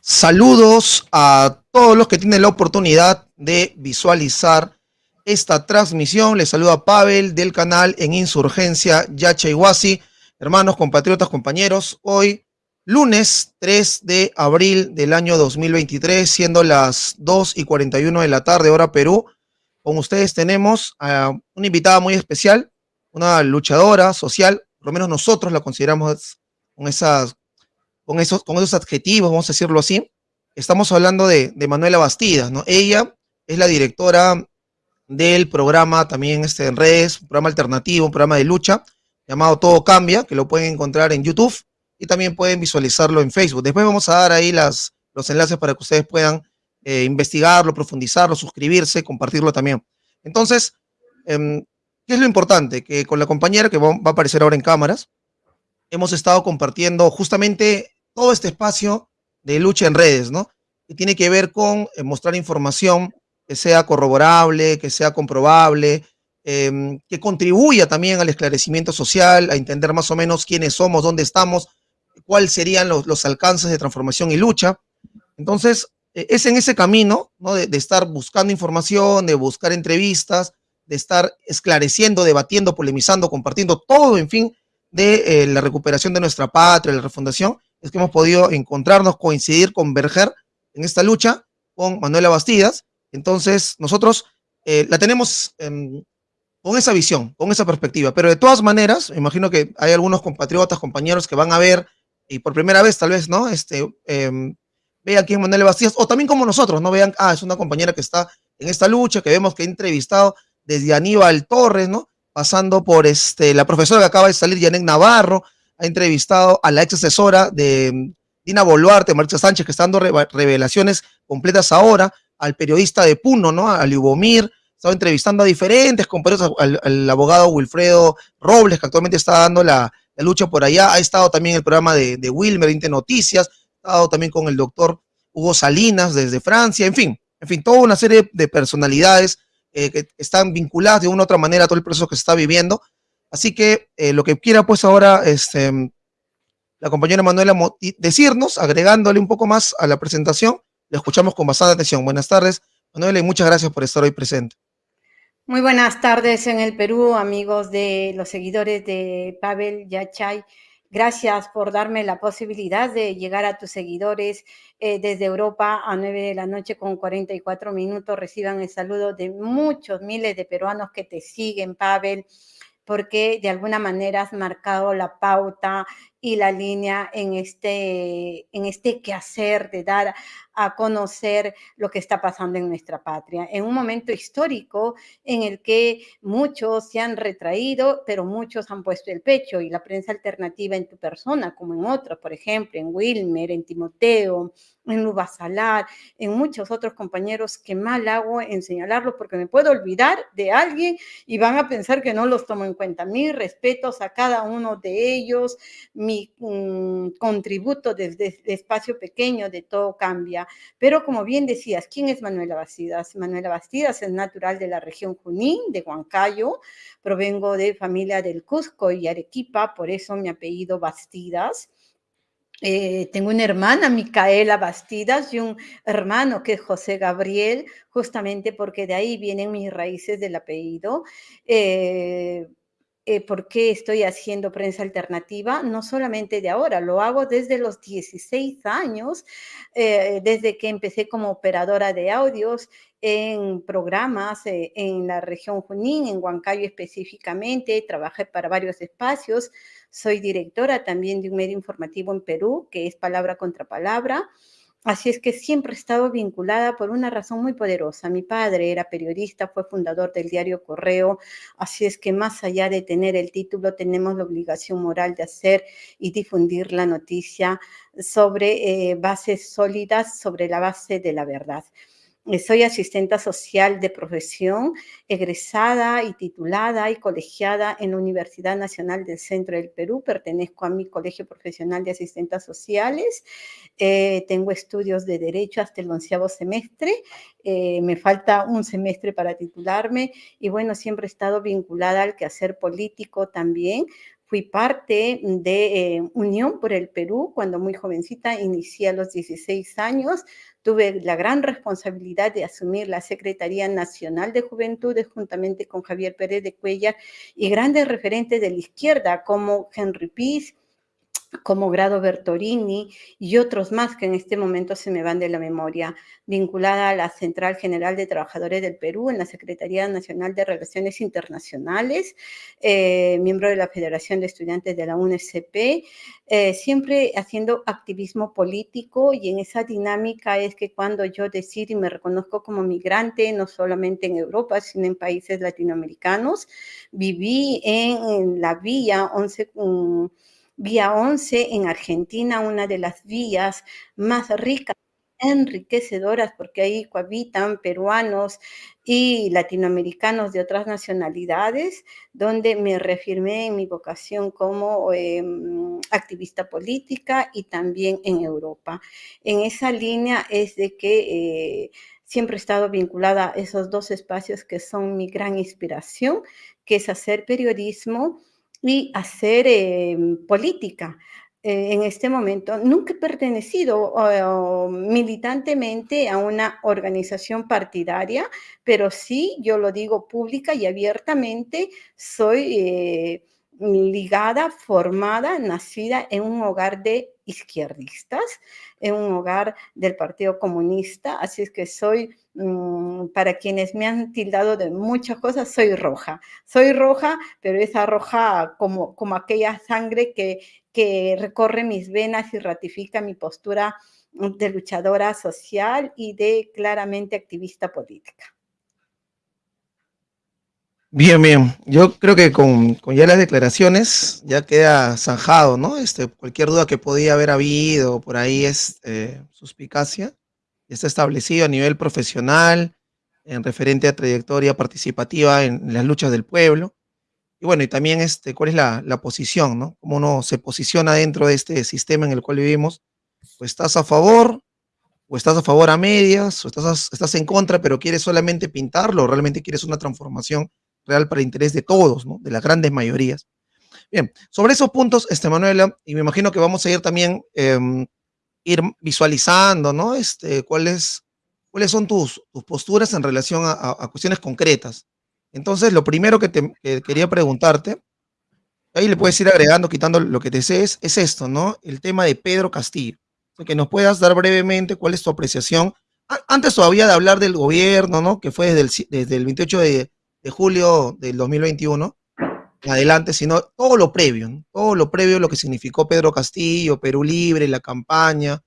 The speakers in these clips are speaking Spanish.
Saludos a todos los que tienen la oportunidad de visualizar esta transmisión. Les saluda Pavel del canal en Insurgencia Yacha Iguasi. Hermanos, compatriotas, compañeros, hoy lunes 3 de abril del año 2023, siendo las 2 y 41 de la tarde, hora Perú. Con ustedes tenemos a una invitada muy especial, una luchadora social, por lo menos nosotros la consideramos con esas con esos, con esos adjetivos, vamos a decirlo así, estamos hablando de, Manuela Bastidas, ¿no? Ella es la directora del programa también este, en redes, un programa alternativo, un programa de lucha llamado Todo Cambia, que lo pueden encontrar en YouTube y también pueden visualizarlo en Facebook. Después vamos a dar ahí las, los enlaces para que ustedes puedan eh, investigarlo, profundizarlo, suscribirse, compartirlo también. Entonces, em, ¿qué es lo importante? Que con la compañera que va a aparecer ahora en cámaras, hemos estado compartiendo justamente todo este espacio de lucha en redes, ¿no? Que tiene que ver con eh, mostrar información que sea corroborable, que sea comprobable, em, que contribuya también al esclarecimiento social, a entender más o menos quiénes somos, dónde estamos, cuáles serían los, alcances de transformación y lucha. Entonces, e, es en ese camino, ¿no? De, estar buscando información, de buscar entrevistas, de estar esclareciendo, debatiendo, polemizando, compartiendo todo, en fin, de eh, la recuperación de nuestra patria, la refundación, es que hemos podido encontrarnos, coincidir, converger en esta lucha con Manuela Bastidas. Entonces, nosotros eh, la tenemos em, con esa visión, con esa perspectiva. Pero de todas maneras, me imagino que hay algunos compatriotas, compañeros que van a ver, y por primera vez tal vez, ¿no? Este, eh, vean quién es Manuela Bastidas, o también como nosotros, ¿no? Vean, ah, es una compañera que está en esta lucha, que vemos que ha entrevistado desde Aníbal Torres, ¿no? Pasando por este, la profesora que acaba de salir, Yanek Navarro, ha entrevistado a la ex asesora de Dina Boluarte, Marisa Sánchez, que está dando revelaciones completas ahora, al periodista de Puno, ¿no? A Lubomir, ha estado entrevistando a diferentes compañeros, al, abogado Wilfredo Robles, que actualmente está dando la, lucha por allá, ha estado también en el programa de, de Wilmer, Inte Noticias, ha estado también con el doctor Hugo Salinas desde Francia, en fin, en fin, toda una serie de personalidades eh, que están vinculadas de una u otra manera a todo el proceso que se está viviendo, Así que eh, lo que quiera pues ahora este, la compañera Manuela decirnos, agregándole un poco más a la presentación, le escuchamos con bastante atención. Buenas tardes, Manuela, y muchas gracias por estar hoy presente. Muy buenas tardes en el Perú, amigos de los seguidores de Pavel Yachay. Gracias por darme la posibilidad de llegar a tus seguidores eh, desde Europa a 9 de la noche con 44 minutos. Reciban el saludo de muchos miles de peruanos que te siguen, Pavel porque de alguna manera has marcado la pauta y la línea en este, en este quehacer de dar a conocer lo que está pasando en nuestra patria, en un momento histórico en el que muchos se han retraído, pero muchos han puesto el pecho y la prensa alternativa en tu persona, como en otros, por ejemplo, en Wilmer, en Timoteo, en Lubasalar, en muchos otros compañeros que mal hago en señalarlo porque me puedo olvidar de alguien y van a pensar que no los tomo en cuenta. Mis respetos a cada uno de ellos, mi mm, contributo desde este espacio pequeño de todo cambia. Pero como bien decías, ¿quién es Manuela Bastidas? Manuela Bastidas es natural de la región Junín, de Huancayo. Provengo de familia del Cusco y Arequipa, por eso mi apellido Bastidas. Eh, tengo una hermana, Micaela Bastidas, y un hermano que es José Gabriel, justamente porque de ahí vienen mis raíces del apellido. Eh, eh, por qué estoy haciendo prensa alternativa, no solamente de ahora, lo hago desde los 16 años, eh, desde que empecé como operadora de audios en programas eh, en la región Junín, en Huancayo específicamente, trabajé para varios espacios, soy directora también de un medio informativo en Perú, que es Palabra contra Palabra, Así es que siempre he estado vinculada por una razón muy poderosa. Mi padre era periodista, fue fundador del diario Correo, así es que más allá de tener el título, tenemos la obligación moral de hacer y difundir la noticia sobre eh, bases sólidas, sobre la base de la verdad. Soy asistenta social de profesión, egresada y titulada y colegiada en la Universidad Nacional del Centro del Perú. Pertenezco a mi Colegio Profesional de Asistentes Sociales. Eh, tengo estudios de Derecho hasta el onceavo semestre. Eh, me falta un semestre para titularme y bueno, siempre he estado vinculada al quehacer político también Fui parte de eh, Unión por el Perú cuando muy jovencita, inicié a los 16 años. Tuve la gran responsabilidad de asumir la Secretaría Nacional de Juventudes juntamente con Javier Pérez de Cuellar y grandes referentes de la izquierda como Henry Piz, como Grado Bertorini y otros más que en este momento se me van de la memoria, vinculada a la Central General de Trabajadores del Perú en la Secretaría Nacional de Relaciones Internacionales, eh, miembro de la Federación de Estudiantes de la UNSP, eh, siempre haciendo activismo político y en esa dinámica es que cuando yo decido y me reconozco como migrante, no solamente en Europa, sino en países latinoamericanos, viví en, la vía 11... Vía 11 en Argentina, una de las vías más ricas enriquecedoras porque ahí cohabitan peruanos y latinoamericanos de otras nacionalidades, donde me reafirmé en mi vocación como em, activista política y también en Europa. En esa línea es de que eh, siempre he estado vinculada a esos dos espacios que son mi gran inspiración, que es hacer periodismo y hacer em, política. Eh, en este momento, nunca he pertenecido militantemente a una organización partidaria, pero sí, yo lo digo pública y abiertamente, soy eh, ligada, formada, nacida en un hogar de izquierdistas, en un hogar del Partido Comunista, así es que soy, mm, para quienes me han tildado de muchas cosas, soy roja. Soy roja, pero esa roja como, como aquella sangre que, que recorre mis venas y ratifica mi postura de luchadora social y de claramente activista política. Bien, bien. Yo creo que con, ya las declaraciones ya queda zanjado, ¿no? Este, cualquier duda que podía haber habido por ahí es eh, suspicacia. Está establecido a nivel profesional, en referente a trayectoria participativa en, las luchas del pueblo. Y bueno, y también este, cuál es la, la, posición, ¿no? Cómo uno se posiciona dentro de este sistema en el cual vivimos. O estás a favor, o estás a favor a medias, o estás, estás en contra, pero quieres solamente pintarlo, o realmente quieres una transformación real para interés de todos, ¿no? de las grandes mayorías. Bien, sobre esos puntos, este, Manuela, y me imagino que vamos a ir también, eh, ir visualizando, ¿no? Este, cuáles, cuáles son tus, tus posturas en relación a, cuestiones concretas. Entonces, lo primero que, te, que quería preguntarte, ahí le puedes ir agregando, quitando lo que desees, es esto, ¿no? El tema de Pedro Castillo. que nos puedas dar brevemente cuál es tu apreciación. Antes todavía de hablar del gobierno, ¿no? Que fue desde el, desde el 28 de, de julio del 2021 en adelante, sino todo lo previo, todo lo previo, lo que significó Pedro Castillo, Perú Libre, la campaña,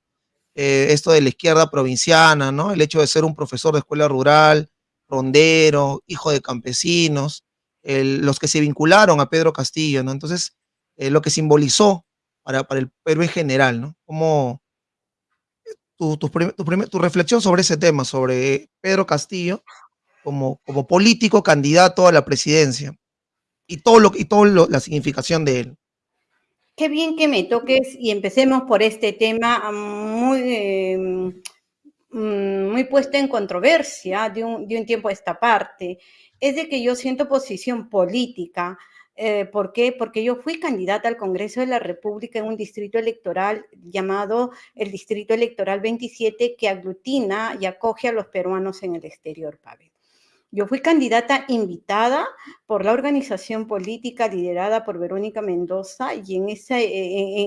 eh, esto de la izquierda provinciana, ¿no? El hecho de ser un profesor de escuela rural, rondero, hijo de campesinos, los que se vincularon a Pedro Castillo, ¿no? Entonces, eh, lo que simbolizó para, para, el Perú en general, ¿no? Como tu, tu, tu reflexión sobre ese tema, sobre Pedro Castillo, como, político candidato a la presidencia y todo lo y todo la significación de él. Qué bien que me toques y empecemos por este tema muy, eh, muy puesto en controversia de un, de un, tiempo a esta parte. Es de que yo siento posición política. Eh, ¿Por qué? Porque yo fui candidata al Congreso de la República en un distrito electoral llamado el Distrito Electoral 27 que aglutina y acoge a los peruanos en el exterior, Pavel. Yo fui candidata invitada por la organización política liderada por Verónica Mendoza y en ese,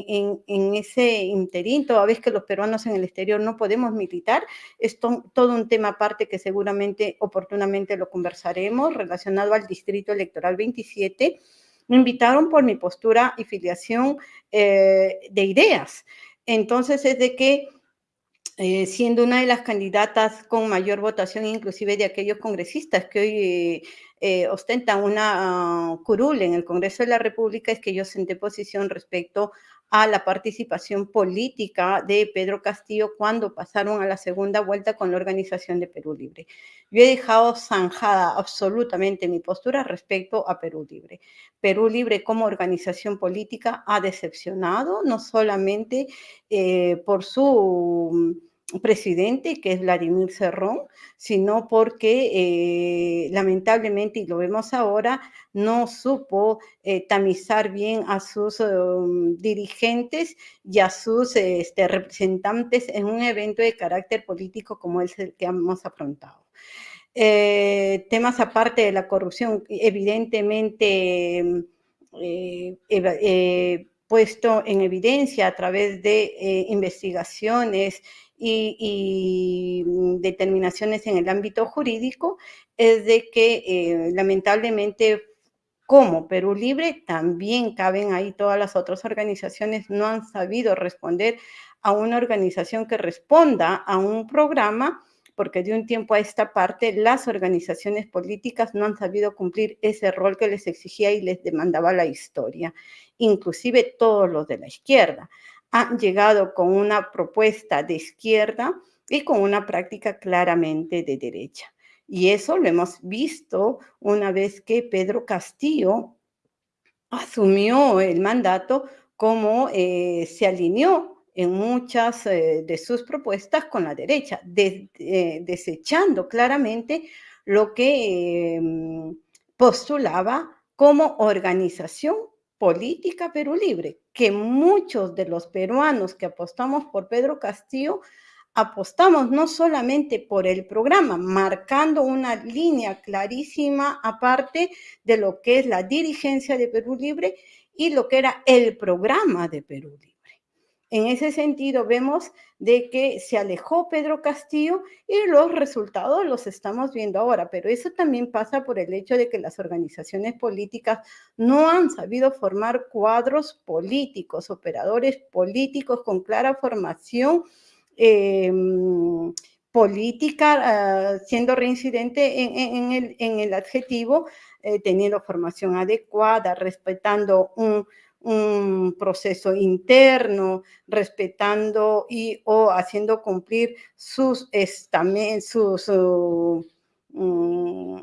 en, en, ese interín, toda vez que los peruanos en el exterior no podemos militar, es todo un tema aparte que seguramente oportunamente lo conversaremos relacionado al Distrito Electoral 27. Me invitaron por mi postura y filiación eh, de ideas. Entonces es de que eh, siendo una de las candidatas con mayor votación, inclusive de aquellos congresistas que hoy eh, ostentan una curul en el Congreso de la República, es que yo senté posición respecto a la participación política de Pedro Castillo cuando pasaron a la segunda vuelta con la organización de Perú Libre. Yo he dejado zanjada absolutamente mi postura respecto a Perú Libre. Perú Libre como organización política ha decepcionado, no solamente eh, por su presidente, que es Vladimir Cerrón, sino porque eh, lamentablemente, y lo vemos ahora, no supo eh, tamizar bien a sus um, dirigentes y a sus este, representantes en un evento de carácter político como el que hemos afrontado. Eh, temas aparte de la corrupción, evidentemente puesto en evidencia a través de investigaciones y, mm, determinaciones en el ámbito jurídico es de que eh, lamentablemente como Perú Libre, también caben ahí todas las otras organizaciones, no han sabido responder a una organización que responda a un programa, porque de un tiempo a esta parte las organizaciones políticas no han sabido cumplir ese rol que les exigía y les demandaba la historia, inclusive todos los de la izquierda han llegado con una propuesta de izquierda y con una práctica claramente de derecha. Y eso lo hemos visto una vez que Pedro Castillo asumió el mandato como eh, se alineó en muchas eh, de sus propuestas con la derecha, eh, desechando claramente lo que em, postulaba como organización política Perú Libre, que muchos de los peruanos que apostamos por Pedro Castillo, apostamos no solamente por el programa, marcando una línea clarísima aparte de lo que es la dirigencia de Perú Libre y lo que era el programa de Perú Libre. En ese sentido, vemos de que se alejó Pedro Castillo y los resultados los estamos viendo ahora, pero eso también pasa por el hecho de que las organizaciones políticas no han sabido formar cuadros políticos, operadores políticos con clara formación. Em, política, ah, siendo reincidente en, el, adjetivo, eh, teniendo formación adecuada, respetando un, un proceso interno, respetando y o haciendo cumplir sus su, su, mm,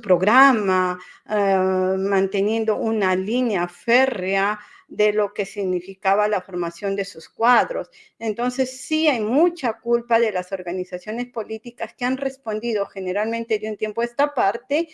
programa, eh, manteniendo una línea férrea de lo que significaba la formación de sus cuadros. Entonces, sí hay mucha culpa de las organizaciones políticas que han respondido generalmente de un tiempo a esta parte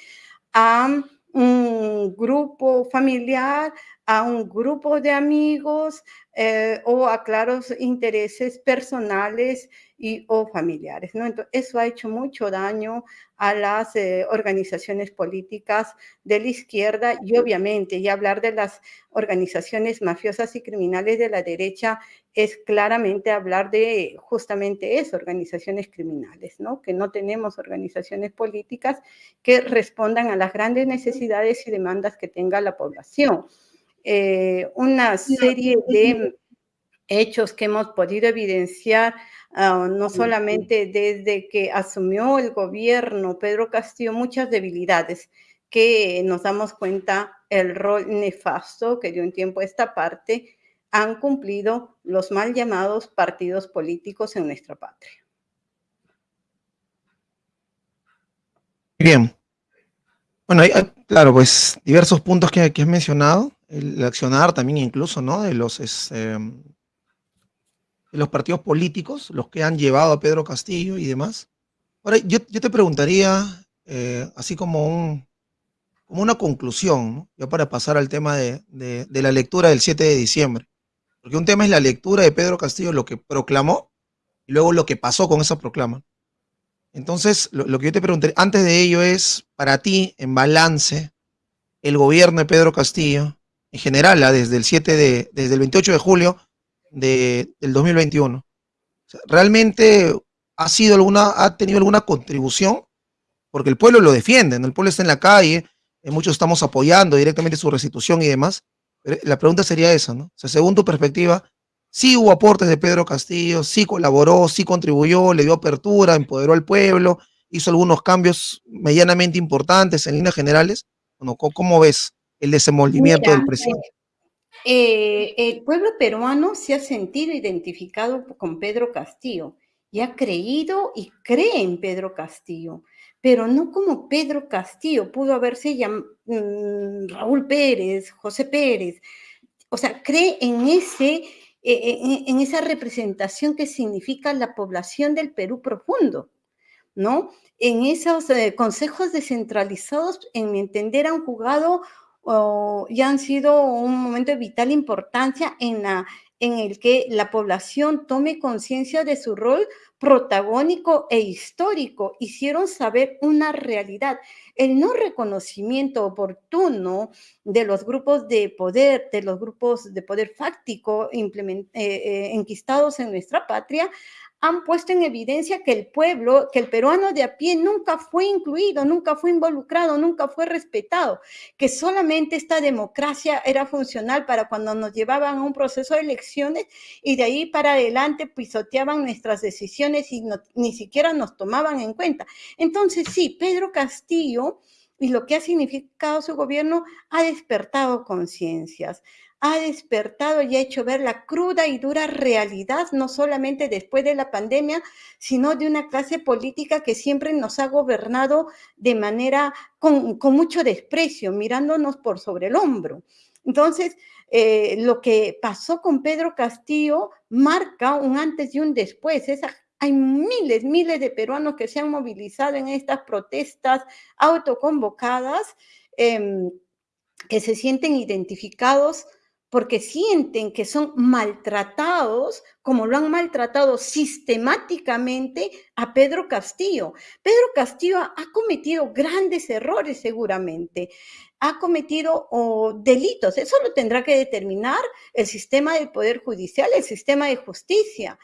a un grupo familiar, a un grupo de amigos eh, o a claros intereses personales y, o familiares. ¿no? Entonces, eso ha hecho mucho daño a las eh, organizaciones políticas de la izquierda y obviamente, y hablar de las organizaciones mafiosas y criminales de la derecha es claramente hablar de justamente eso, organizaciones criminales, ¿no? Que no tenemos organizaciones políticas que respondan a las grandes necesidades y demandas que tenga la población. Eh, una serie de hechos que hemos podido evidenciar, ah, no solamente desde que asumió el gobierno Pedro Castillo, muchas debilidades que nos damos cuenta el rol nefasto que de un tiempo a esta parte han cumplido los mal llamados partidos políticos en nuestra patria. Bien. Bueno, hay, claro, pues diversos puntos que, que has mencionado el accionar también incluso, ¿no? De los, este, los partidos políticos, los que han llevado a Pedro Castillo y demás. Ahora, yo, te preguntaría, eh, así como, un, como una conclusión, ¿no? ya para pasar al tema de, la lectura del 7 de diciembre. Porque un tema es la lectura de Pedro Castillo, lo que proclamó, y luego lo que pasó con esa proclama. Entonces, lo, lo que yo te preguntaría, antes de ello es, para ti, en balance, el gobierno de Pedro Castillo, en general, ¿ah? desde el 7 de, desde el 28 de julio de, del 2021. realmente ha sido alguna, ha tenido alguna contribución, porque el pueblo lo defiende, el pueblo está en la calle, eh, muchos estamos apoyando directamente su restitución y demás. la pregunta sería esa, ¿no? según tu perspectiva, sí hubo aportes de Pedro Castillo, sí colaboró, sí contribuyó, le dio apertura, empoderó al pueblo, hizo algunos cambios medianamente importantes en líneas generales. ¿cómo ves el desenvolvimiento del presidente? Eh, el pueblo peruano se ha sentido identificado con Pedro Castillo y ha creído y cree en Pedro Castillo, pero no como Pedro Castillo, pudo haberse llamado mm, Raúl Pérez, José Pérez, o sea, cree en ese eh, en, esa representación que significa la población del Perú profundo, ¿no? En esos eh, consejos descentralizados, en mi entender, han jugado y han sido un momento de vital importancia en, la, en el que la población tome conciencia de su rol protagónico e histórico, hicieron saber una realidad. El no reconocimiento oportuno de los grupos de poder, de los grupos de poder fáctico eh, eh, enquistados en nuestra patria, han puesto en evidencia que el pueblo, que el peruano de a pie nunca fue incluido, nunca fue involucrado, nunca fue respetado, que solamente esta democracia era funcional para cuando nos llevaban a un proceso de elecciones y de ahí para adelante pisoteaban nuestras decisiones y ni siquiera nos tomaban en cuenta. Entonces, sí, Pedro Castillo y lo que ha significado su gobierno ha despertado conciencias ha despertado y ha hecho ver la cruda y dura realidad, no solamente después de la pandemia, sino de una clase política que siempre nos ha gobernado de manera con, mucho desprecio, mirándonos por sobre el hombro. Entonces, eh, lo que pasó con Pedro Castillo marca un antes y un después. hay miles, miles de peruanos que se han movilizado en estas protestas autoconvocadas, em, que se sienten identificados porque sienten que son maltratados, como lo han maltratado sistemáticamente a Pedro Castillo. Pedro Castillo ha cometido grandes errores seguramente, ha cometido delitos, eso lo tendrá que determinar el sistema del Poder Judicial, el sistema de justicia,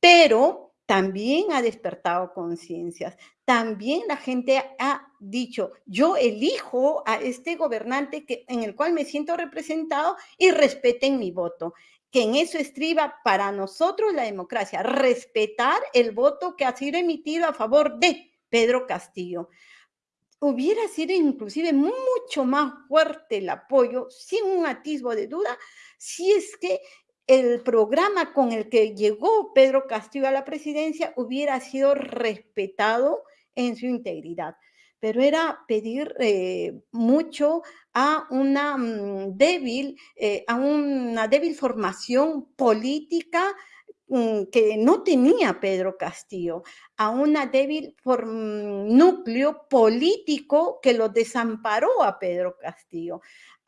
pero también ha despertado conciencias. También la gente ha dicho, yo elijo a este gobernante que, en el cual me siento representado y respeten mi voto. Que en eso estriba para nosotros la democracia, respetar el voto que ha sido emitido a favor de Pedro Castillo. Hubiera sido inclusive mucho más fuerte el apoyo, sin un atisbo de duda, si es que el programa con el que llegó Pedro Castillo a la presidencia hubiera sido respetado en su integridad. Pero era pedir eh, mucho a una mm, débil, eh, a una débil formación política que no tenía Pedro Castillo, a una débil mm, núcleo político que lo desamparó a Pedro Castillo,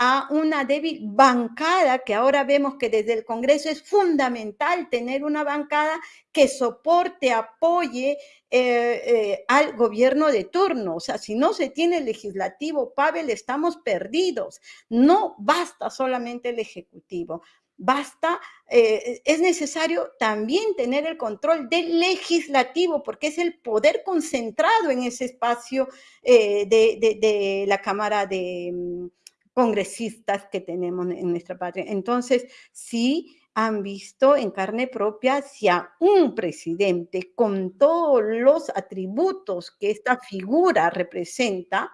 a una débil bancada, que ahora vemos que desde el Congreso es fundamental tener una bancada que soporte, apoye eh, eh, al gobierno de turno. O sea, si no se tiene el legislativo, Pavel, estamos perdidos. No basta solamente el ejecutivo. Basta, eh, es necesario también tener el control del legislativo, porque es el poder concentrado en ese espacio de, la Cámara de, mm, congresistas que tenemos en nuestra patria. Entonces, sí han visto en carne propia si a un presidente con todos los atributos que esta figura representa,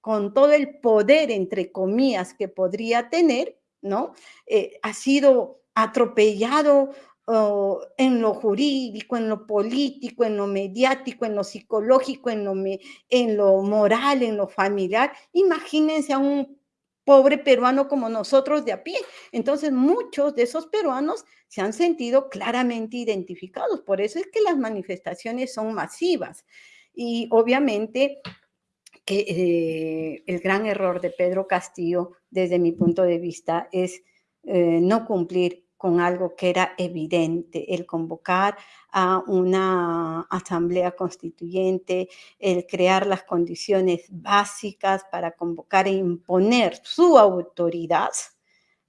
con todo el poder, entre comillas, que podría tener, ¿no? Eh, ha sido atropellado oh, en lo jurídico, en lo político, en lo mediático, en lo psicológico, en lo, en lo moral, en lo familiar. Imagínense a un pobre peruano como nosotros de a pie. Entonces, muchos de esos peruanos se han sentido claramente identificados. Por eso es que las manifestaciones son masivas. Y obviamente que eh, el gran error de Pedro Castillo, desde mi punto de vista, es eh, no cumplir con algo que era evidente, el convocar a una asamblea constituyente, el crear las condiciones básicas para convocar e imponer su autoridad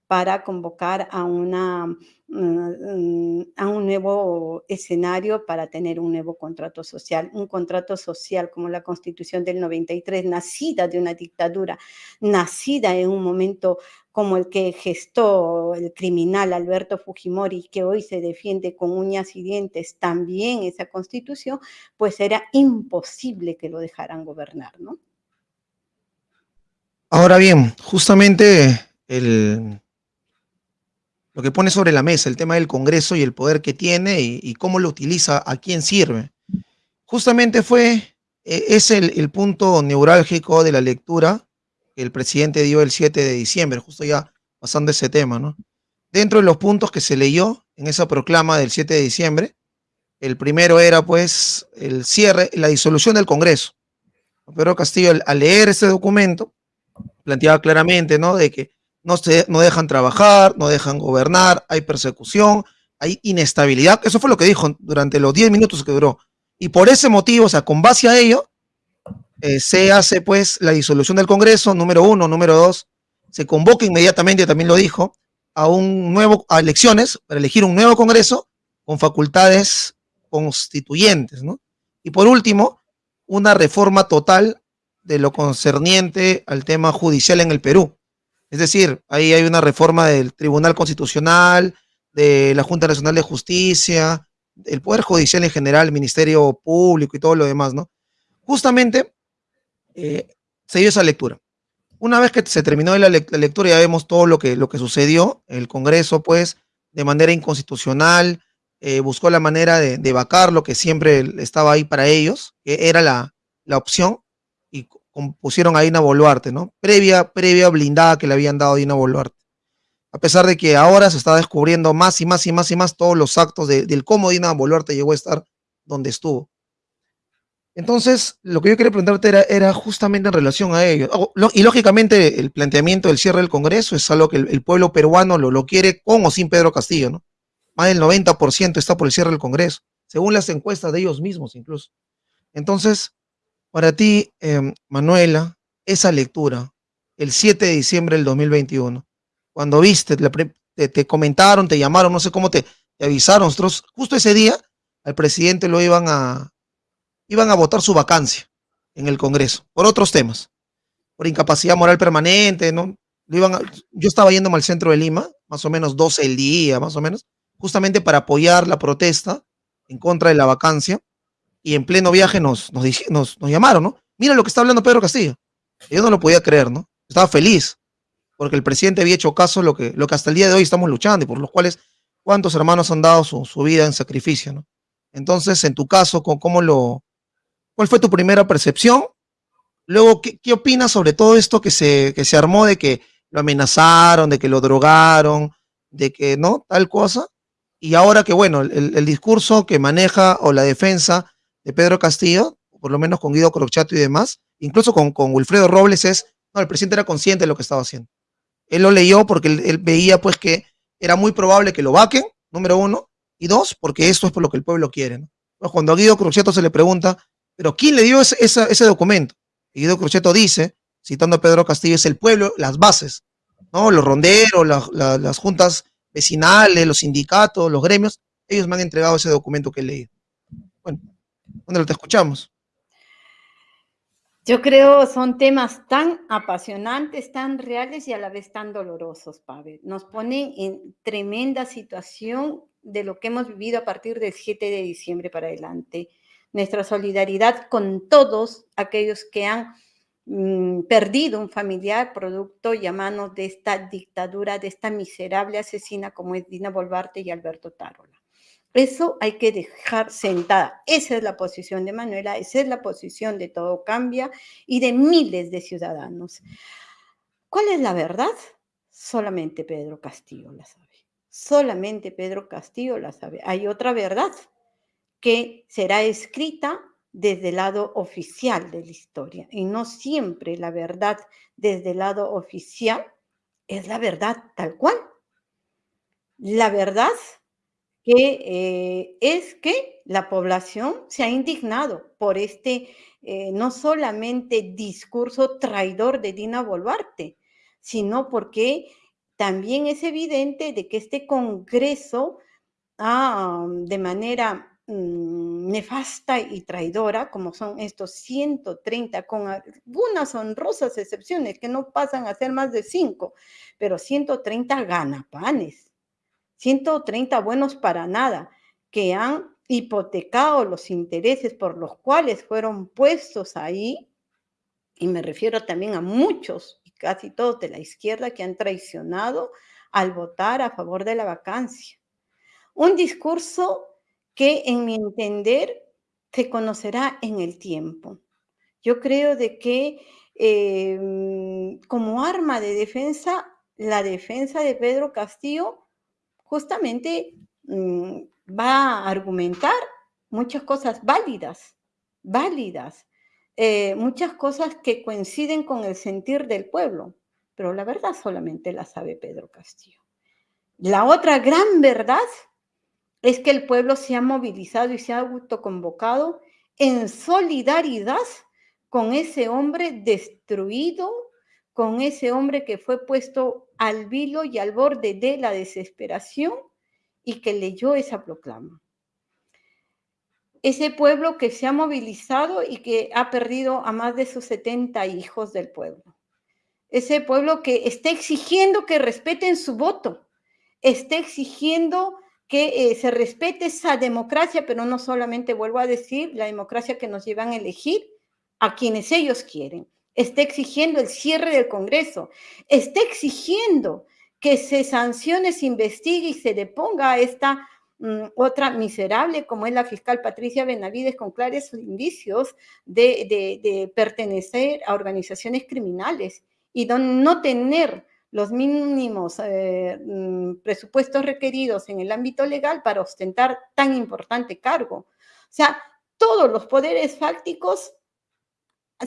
para convocar a, una, mm, a un nuevo escenario para tener un nuevo contrato social, un contrato social como la constitución del 93, nacida de una dictadura, nacida en un momento como el que gestó el criminal Alberto Fujimori, que hoy se defiende con uñas y dientes también esa constitución, pues era imposible que lo dejaran gobernar, ¿no? Ahora bien, justamente el, lo que pone sobre la mesa, el tema del Congreso y el poder que tiene y, cómo lo utiliza, a quién sirve. Justamente fue, e, es el, punto neurálgico de la lectura que el presidente dio el 7 de diciembre, justo ya pasando ese tema, ¿no? dentro de los puntos que se leyó en esa proclama del 7 de diciembre, el primero era pues el cierre, la disolución del Congreso. Pedro Castillo al, leer ese documento planteaba claramente, ¿no? De que no, se, no dejan trabajar, no dejan gobernar, hay persecución, hay inestabilidad. Eso fue lo que dijo durante los 10 minutos que duró. Y por ese motivo, o sea, con base a ello, eh, se hace pues la disolución del Congreso, número uno, número dos, se convoca inmediatamente, también lo dijo, a un nuevo, a elecciones para elegir un nuevo Congreso con facultades constituyentes, ¿no? Y por último, una reforma total de lo concerniente al tema judicial en el Perú. Es decir, ahí hay una reforma del Tribunal Constitucional, de la Junta Nacional de Justicia, del Poder Judicial en general, el Ministerio Público y todo lo demás, ¿no? Justamente eh, se dio esa lectura. Una vez que se terminó la, lectura, ya vemos todo lo que, lo que sucedió. El Congreso, pues, de manera inconstitucional, eh, buscó la manera de, de, vacar lo que siempre estaba ahí para ellos, que era la, la opción, y pusieron a Dina Boluarte, ¿no? Previa, previa blindada que le habían dado a Dina Boluarte. A pesar de que ahora se está descubriendo más y más y más y más todos los actos del cómo Dina Boluarte llegó a estar donde estuvo. Entonces, lo que yo quería preguntarte era, era justamente en relación a ello. Y lógicamente, el planteamiento del cierre del Congreso es algo que el, pueblo peruano lo, lo, quiere con o sin Pedro Castillo, ¿no? Más del 90% está por el cierre del Congreso, según las encuestas de ellos mismos incluso. Entonces, para ti, em, Manuela, esa lectura, el 7 de diciembre del 2021, cuando viste, te, comentaron, te llamaron, no sé cómo te, avisaron, nosotros justo ese día al presidente lo iban a, iban a votar su vacancia en el Congreso, por otros temas, por incapacidad moral permanente, ¿no? Lo iban yo estaba yéndome al centro de Lima, más o menos 12 el día, más o menos, justamente para apoyar la protesta en contra de la vacancia, y en pleno viaje nos, nos, nos, nos llamaron, ¿no? Mira lo que está hablando Pedro Castillo. yo no lo podía creer, ¿no? Estaba feliz, porque el presidente había hecho caso lo que, lo que hasta el día de hoy estamos luchando y por los cuales cuántos hermanos han dado su, su vida en sacrificio, ¿no? Entonces, en tu caso, ¿cómo lo, ¿Cuál fue tu primera percepción? Luego, ¿qué, qué opinas sobre todo esto que se, que se armó de que lo amenazaron, de que lo drogaron, de que, ¿no? Tal cosa. Y ahora que, bueno, el, el discurso que maneja o la defensa de Pedro Castillo, por lo menos con Guido Crochato y demás, incluso con, con Wilfredo Robles, es, no, el presidente era consciente de lo que estaba haciendo. Él lo leyó porque él, veía pues que era muy probable que lo vaquen, número uno, y dos, porque esto es por lo que el pueblo quiere. ¿no? Pues cuando a Guido Crochato se le pregunta, pero ¿quién le dio ese, ese documento? Y Guido Crocheto dice, citando a Pedro Castillo, es el pueblo, las bases, ¿no? Los ronderos, las juntas vecinales, los sindicatos, los gremios, ellos me han entregado ese documento que he leído. Bueno, ¿dónde lo te escuchamos? Yo creo son temas tan apasionantes, tan reales y a la vez tan dolorosos, Pavel. Nos ponen en tremenda situación de lo que hemos vivido a partir del 7 de diciembre para adelante nuestra solidaridad con todos aquellos que han mm, perdido un familiar producto y a manos de esta dictadura, de esta miserable asesina como es Dina Bolvarte y Alberto Tarola. Eso hay que dejar sentada. Esa es la posición de Manuela, esa es la posición de Todo Cambia y de miles de ciudadanos. ¿Cuál es la verdad? Solamente Pedro Castillo la sabe. Solamente Pedro Castillo la sabe. Hay otra verdad que será escrita desde el lado oficial de la historia y no siempre la verdad desde el lado oficial es la verdad tal cual. La verdad que eh, es que la población se ha indignado por este eh, no solamente discurso traidor de Dina Boluarte, sino porque también es evidente de que este Congreso ha, de manera Mm, nefasta y traidora, como son estos 130, con algunas honrosas excepciones que no pasan a ser más de 5, pero 130 ganapanes, 130 buenos para nada, que han hipotecado los intereses por los cuales fueron puestos ahí, y me refiero también a muchos y casi todos de la izquierda que han traicionado al votar a favor de la vacancia. Un discurso que en mi entender se conocerá en el tiempo. Yo creo de que em, como arma de defensa, la defensa de Pedro Castillo justamente mm, va a argumentar muchas cosas válidas, válidas, eh, muchas cosas que coinciden con el sentir del pueblo, pero la verdad solamente la sabe Pedro Castillo. La otra gran verdad es que el pueblo se ha movilizado y se ha autoconvocado en solidaridad con ese hombre destruido, con ese hombre que fue puesto al vilo y al borde de la desesperación y que leyó esa proclama. Ese pueblo que se ha movilizado y que ha perdido a más de sus 70 hijos del pueblo. Ese pueblo que está exigiendo que respeten su voto, está exigiendo que eh, se respete esa democracia, pero no solamente, vuelvo a decir, la democracia que nos llevan a elegir a quienes ellos quieren. Está exigiendo el cierre del Congreso, está exigiendo que se sancione, se investigue y se deponga a esta mm, otra miserable como es la fiscal Patricia Benavides con claros indicios de, pertenecer a organizaciones criminales y no tener los mínimos eh, mm, presupuestos requeridos en el ámbito legal para ostentar tan importante cargo. O sea, todos los poderes fácticos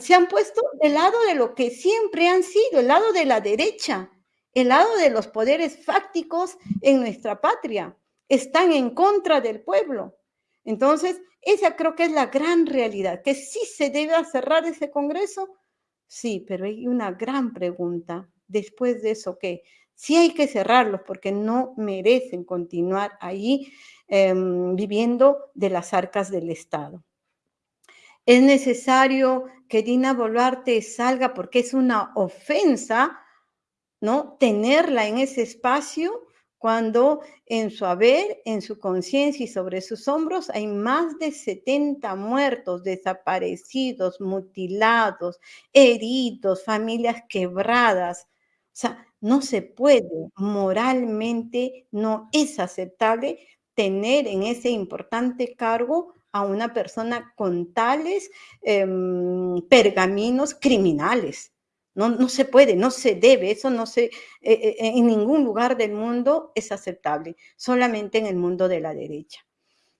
se han puesto del lado de lo que siempre han sido, el lado de la derecha, el lado de los poderes fácticos en nuestra patria. Están en contra del pueblo. Entonces, esa creo que es la gran realidad, que sí se debe cerrar ese Congreso, sí, pero hay una gran pregunta después de eso que sí hay que cerrarlos porque no merecen continuar ahí em, viviendo de las arcas del Estado. Es necesario que Dina Boluarte salga porque es una ofensa, ¿no? Tenerla en ese espacio cuando en su haber, en su conciencia y sobre sus hombros hay más de 70 muertos, desaparecidos, mutilados, heridos, familias quebradas. O sea, no se puede, moralmente no es aceptable tener en ese importante cargo a una persona con tales em, pergaminos criminales. No, no, se puede, no se debe, eso no se, eh, eh, en ningún lugar del mundo es aceptable, solamente en el mundo de la derecha.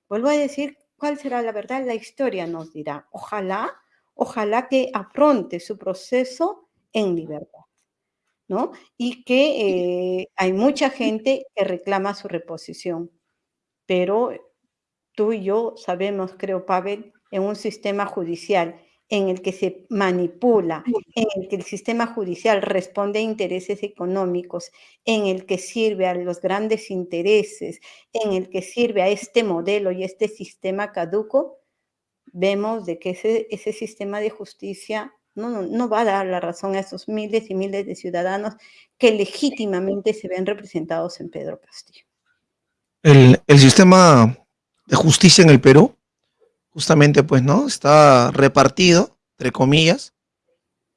Vuelvo a decir, ¿cuál será la verdad? La historia nos dirá. Ojalá, ojalá que afronte su proceso en libertad. ¿no? Y que eh, hay mucha gente que reclama su reposición. Pero tú y yo sabemos, creo, Pavel, en un sistema judicial en el que se manipula, en el que el sistema judicial responde a intereses económicos, en el que sirve a los grandes intereses, en el que sirve a este modelo y este sistema caduco, vemos de que ese, ese sistema de justicia no, va a dar la razón a esos miles y miles de ciudadanos que legítimamente se ven representados en Pedro Castillo. El, sistema de justicia en el Perú, justamente pues, ¿no? Está repartido, entre comillas,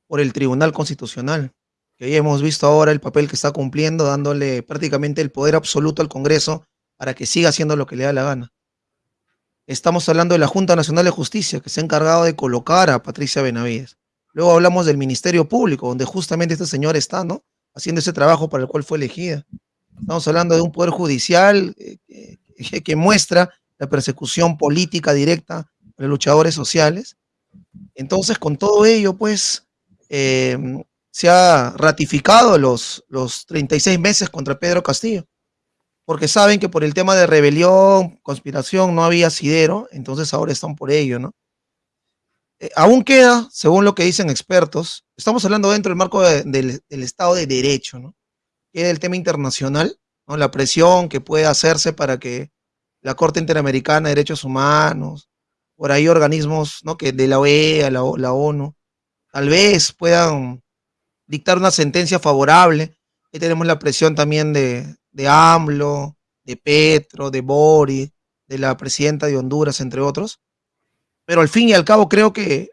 por el Tribunal Constitucional, que ahí hemos visto ahora el papel que está cumpliendo, dándole prácticamente el poder absoluto al Congreso para que siga haciendo lo que le da la gana. Estamos hablando de la Junta Nacional de Justicia, que se ha encargado de colocar a Patricia Benavides. Luego hablamos del Ministerio Público, donde justamente este señor está, ¿no? Haciendo ese trabajo para el cual fue elegida. Estamos hablando de un poder judicial eh, que, muestra la persecución política directa de luchadores sociales. Entonces, con todo ello, pues, em, se ha ratificado los, los 36 meses contra Pedro Castillo, porque saben que por el tema de rebelión, conspiración, no había asidero, entonces ahora están por ello, ¿no? Eh, aún queda, según lo que dicen expertos, estamos hablando dentro del marco del, Estado de Derecho, ¿no? Queda el tema internacional, ¿no? La presión que puede hacerse para que la Corte Interamericana de Derechos Humanos, por ahí organismos, ¿no? Que de la OEA, la, la ONU, tal vez puedan dictar una sentencia favorable. Ahí tenemos la presión también de, de AMLO, de Petro, de Boris, de la presidenta de Honduras, entre otros pero al fin y al cabo creo que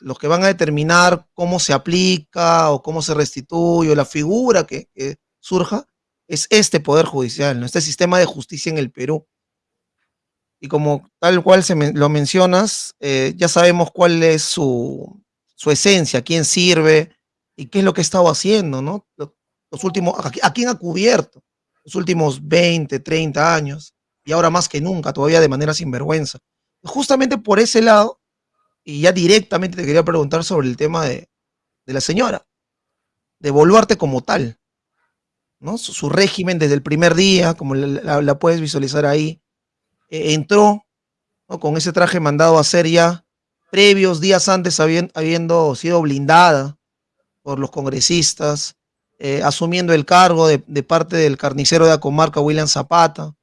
los que van a determinar cómo se aplica o cómo se restituye o la figura que, surja es este Poder Judicial, ¿no? este sistema de justicia en el Perú. Y como tal cual se lo mencionas, eh, ya sabemos cuál es su, esencia, quién sirve y qué es lo que ha estado haciendo, ¿no? Los, últimos, a, quién ha cubierto. los últimos 20, 30 años, y ahora más que nunca, todavía de manera sinvergüenza. Justamente por ese lado, y ya directamente te quería preguntar sobre el tema de, de la señora, de Boluarte como tal, ¿no? Su, régimen desde el primer día, como la, puedes visualizar ahí, eh, entró con ese traje mandado a hacer ya previos días antes habiendo, sido blindada por los congresistas, eh, asumiendo el cargo de, parte del carnicero de la comarca William Zapata,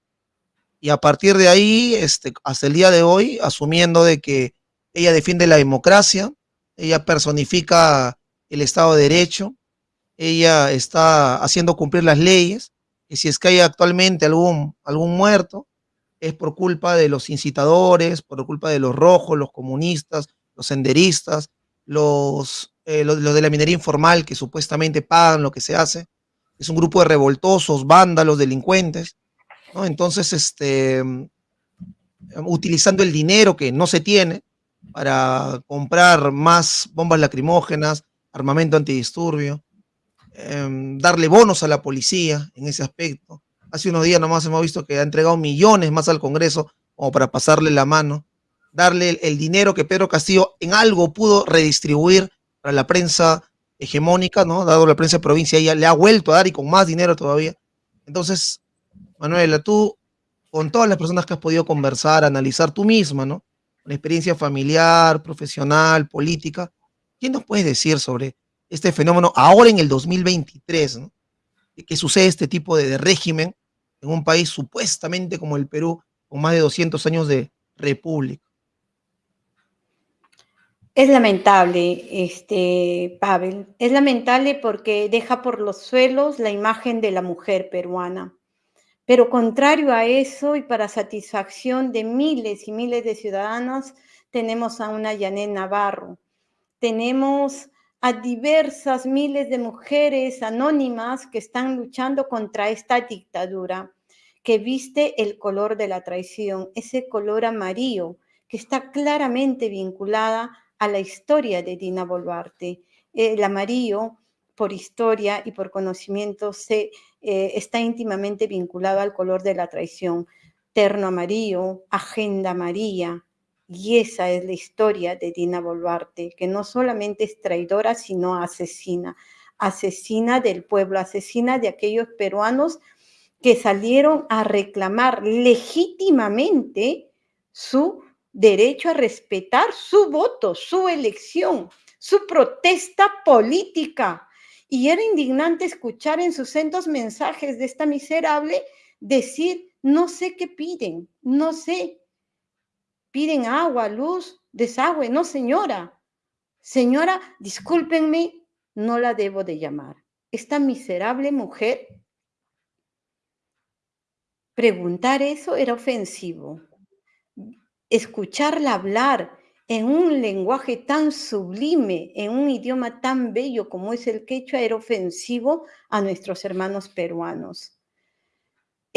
y a partir de ahí, este, hasta el día de hoy, asumiendo de que ella defiende la democracia, ella personifica el Estado de Derecho, ella está haciendo cumplir las leyes, y si es que hay actualmente algún, algún muerto, es por culpa de los incitadores, por culpa de los rojos, los comunistas, los senderistas, los, eh, los, de la minería informal que supuestamente pagan lo que se hace. Es un grupo de revoltosos, vándalos, delincuentes. ¿no? Entonces, este, utilizando el dinero que no se tiene para comprar más bombas lacrimógenas, armamento antidisturbio, em, darle bonos a la policía en ese aspecto, Hace unos días nomás hemos visto que ha entregado millones más al Congreso como para pasarle la mano, darle el, dinero que Pedro Castillo en algo pudo redistribuir para la prensa hegemónica, ¿no? Dado la prensa de provincia, ella le ha vuelto a dar y con más dinero todavía. Entonces, Manuela, tú, con todas las personas que has podido conversar, analizar tú misma, ¿no? Una experiencia familiar, profesional, política, ¿qué nos puedes decir sobre este fenómeno ahora en el 2023, ¿no? Que sucede este tipo de, régimen en un país supuestamente como el Perú, con más de 200 años de república. Es lamentable, este, Pavel, es lamentable porque deja por los suelos la imagen de la mujer peruana. Pero contrario a eso y para satisfacción de miles y miles de ciudadanos, tenemos a una Yanet Navarro, tenemos a diversas miles de mujeres anónimas que están luchando contra esta dictadura que viste el color de la traición, ese color amarillo que está claramente vinculada a la historia de Dina Boluarte. El amarillo, por historia y por conocimiento, se, eh, está íntimamente vinculado al color de la traición. Terno amarillo, agenda amarilla, y esa es la historia de Dina Boluarte, que no solamente es traidora, sino asesina. Asesina del pueblo, asesina de aquellos peruanos que salieron a reclamar legítimamente su derecho a respetar su voto, su elección, su protesta política. Y era indignante escuchar en sus centros mensajes de esta miserable decir, no sé qué piden, no sé, piden agua, luz, desagüe. No, señora. Señora, discúlpenme, no la debo de llamar. Esta miserable mujer, preguntar eso era ofensivo. Escucharla hablar en un lenguaje tan sublime, en un idioma tan bello como es el quechua, era ofensivo a nuestros hermanos peruanos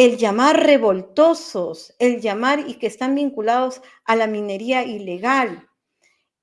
el llamar revoltosos, el llamar y que están vinculados a la minería ilegal,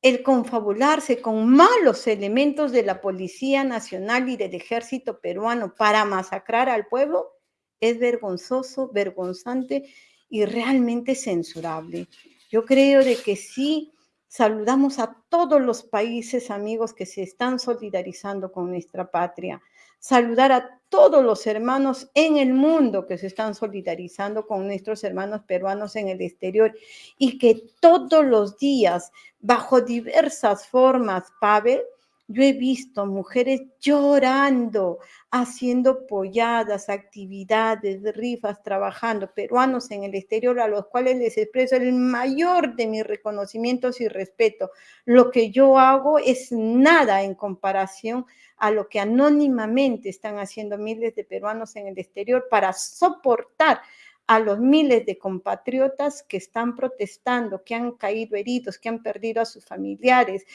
el confabularse con malos elementos de la Policía Nacional y del Ejército peruano para masacrar al pueblo, es vergonzoso, vergonzante y realmente censurable. Yo creo de que sí saludamos a todos los países amigos que se están solidarizando con nuestra patria saludar a todos los hermanos en el mundo que se están solidarizando con nuestros hermanos peruanos en el exterior y que todos los días, bajo diversas formas, Pavel, yo he visto mujeres llorando, haciendo polladas, actividades, rifas, trabajando, peruanos en el exterior a los cuales les expreso el mayor de mis reconocimientos y respeto. Lo que yo hago es nada en comparación a lo que anónimamente están haciendo miles de peruanos en el exterior para soportar a los miles de compatriotas que están protestando, que han caído heridos, que han perdido a sus familiares,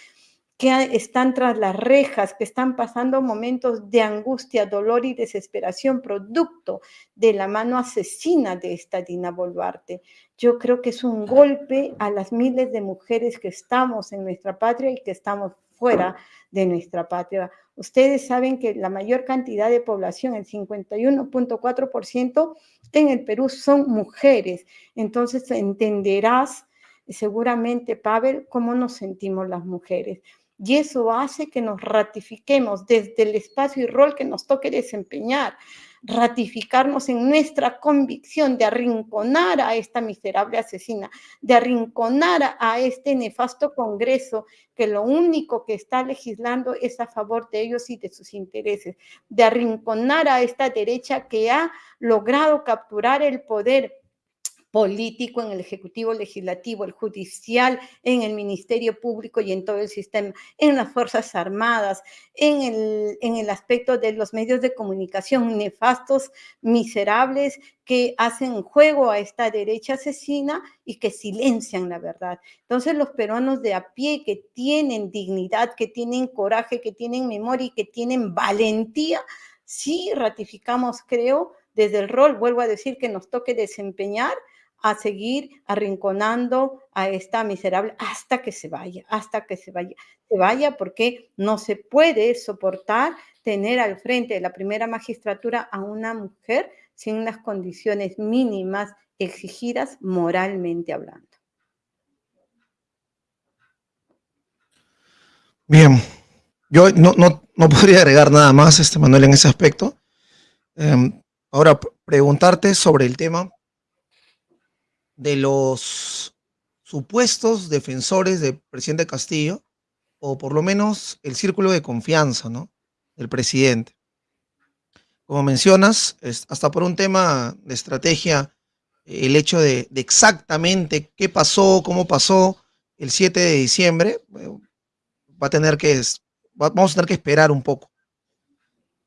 que están tras las rejas, que están pasando momentos de angustia, dolor y desesperación, producto de la mano asesina de esta Dina Boluarte. Yo creo que es un golpe a las miles de mujeres que estamos en nuestra patria y que estamos fuera de nuestra patria. Ustedes saben que la mayor cantidad de población, el 51.4% en el Perú, son mujeres. Entonces entenderás seguramente, Pavel, cómo nos sentimos las mujeres. Y eso hace que nos ratifiquemos desde el espacio y rol que nos toque desempeñar ratificarnos en nuestra convicción de arrinconar a esta miserable asesina, de arrinconar a este nefasto Congreso que lo único que está legislando es a favor de ellos y de sus intereses, de arrinconar a esta derecha que ha logrado capturar el poder político, en el Ejecutivo Legislativo, el Judicial, en el Ministerio Público y en todo el sistema, en las Fuerzas Armadas, en el, en el aspecto de los medios de comunicación nefastos, miserables, que hacen juego a esta derecha asesina y que silencian la verdad. Entonces los peruanos de a pie que tienen dignidad, que tienen coraje, que tienen memoria y que tienen valentía, sí ratificamos, creo, desde el rol, vuelvo a decir, que nos toque desempeñar, a seguir arrinconando a esta miserable hasta que se vaya, hasta que se vaya. Se vaya porque no se puede soportar tener al frente de la primera magistratura a una mujer sin unas condiciones mínimas exigidas moralmente hablando. Bien, yo no, podría agregar nada más, este Manuel, en ese aspecto. Em, ahora, preguntarte sobre el tema de los supuestos defensores del presidente Castillo, o por lo menos el círculo de confianza ¿no? del presidente. Como mencionas, hasta por un tema de estrategia, el hecho de, exactamente qué pasó, cómo pasó el 7 de diciembre, va a tener que, vamos a tener que esperar un poco.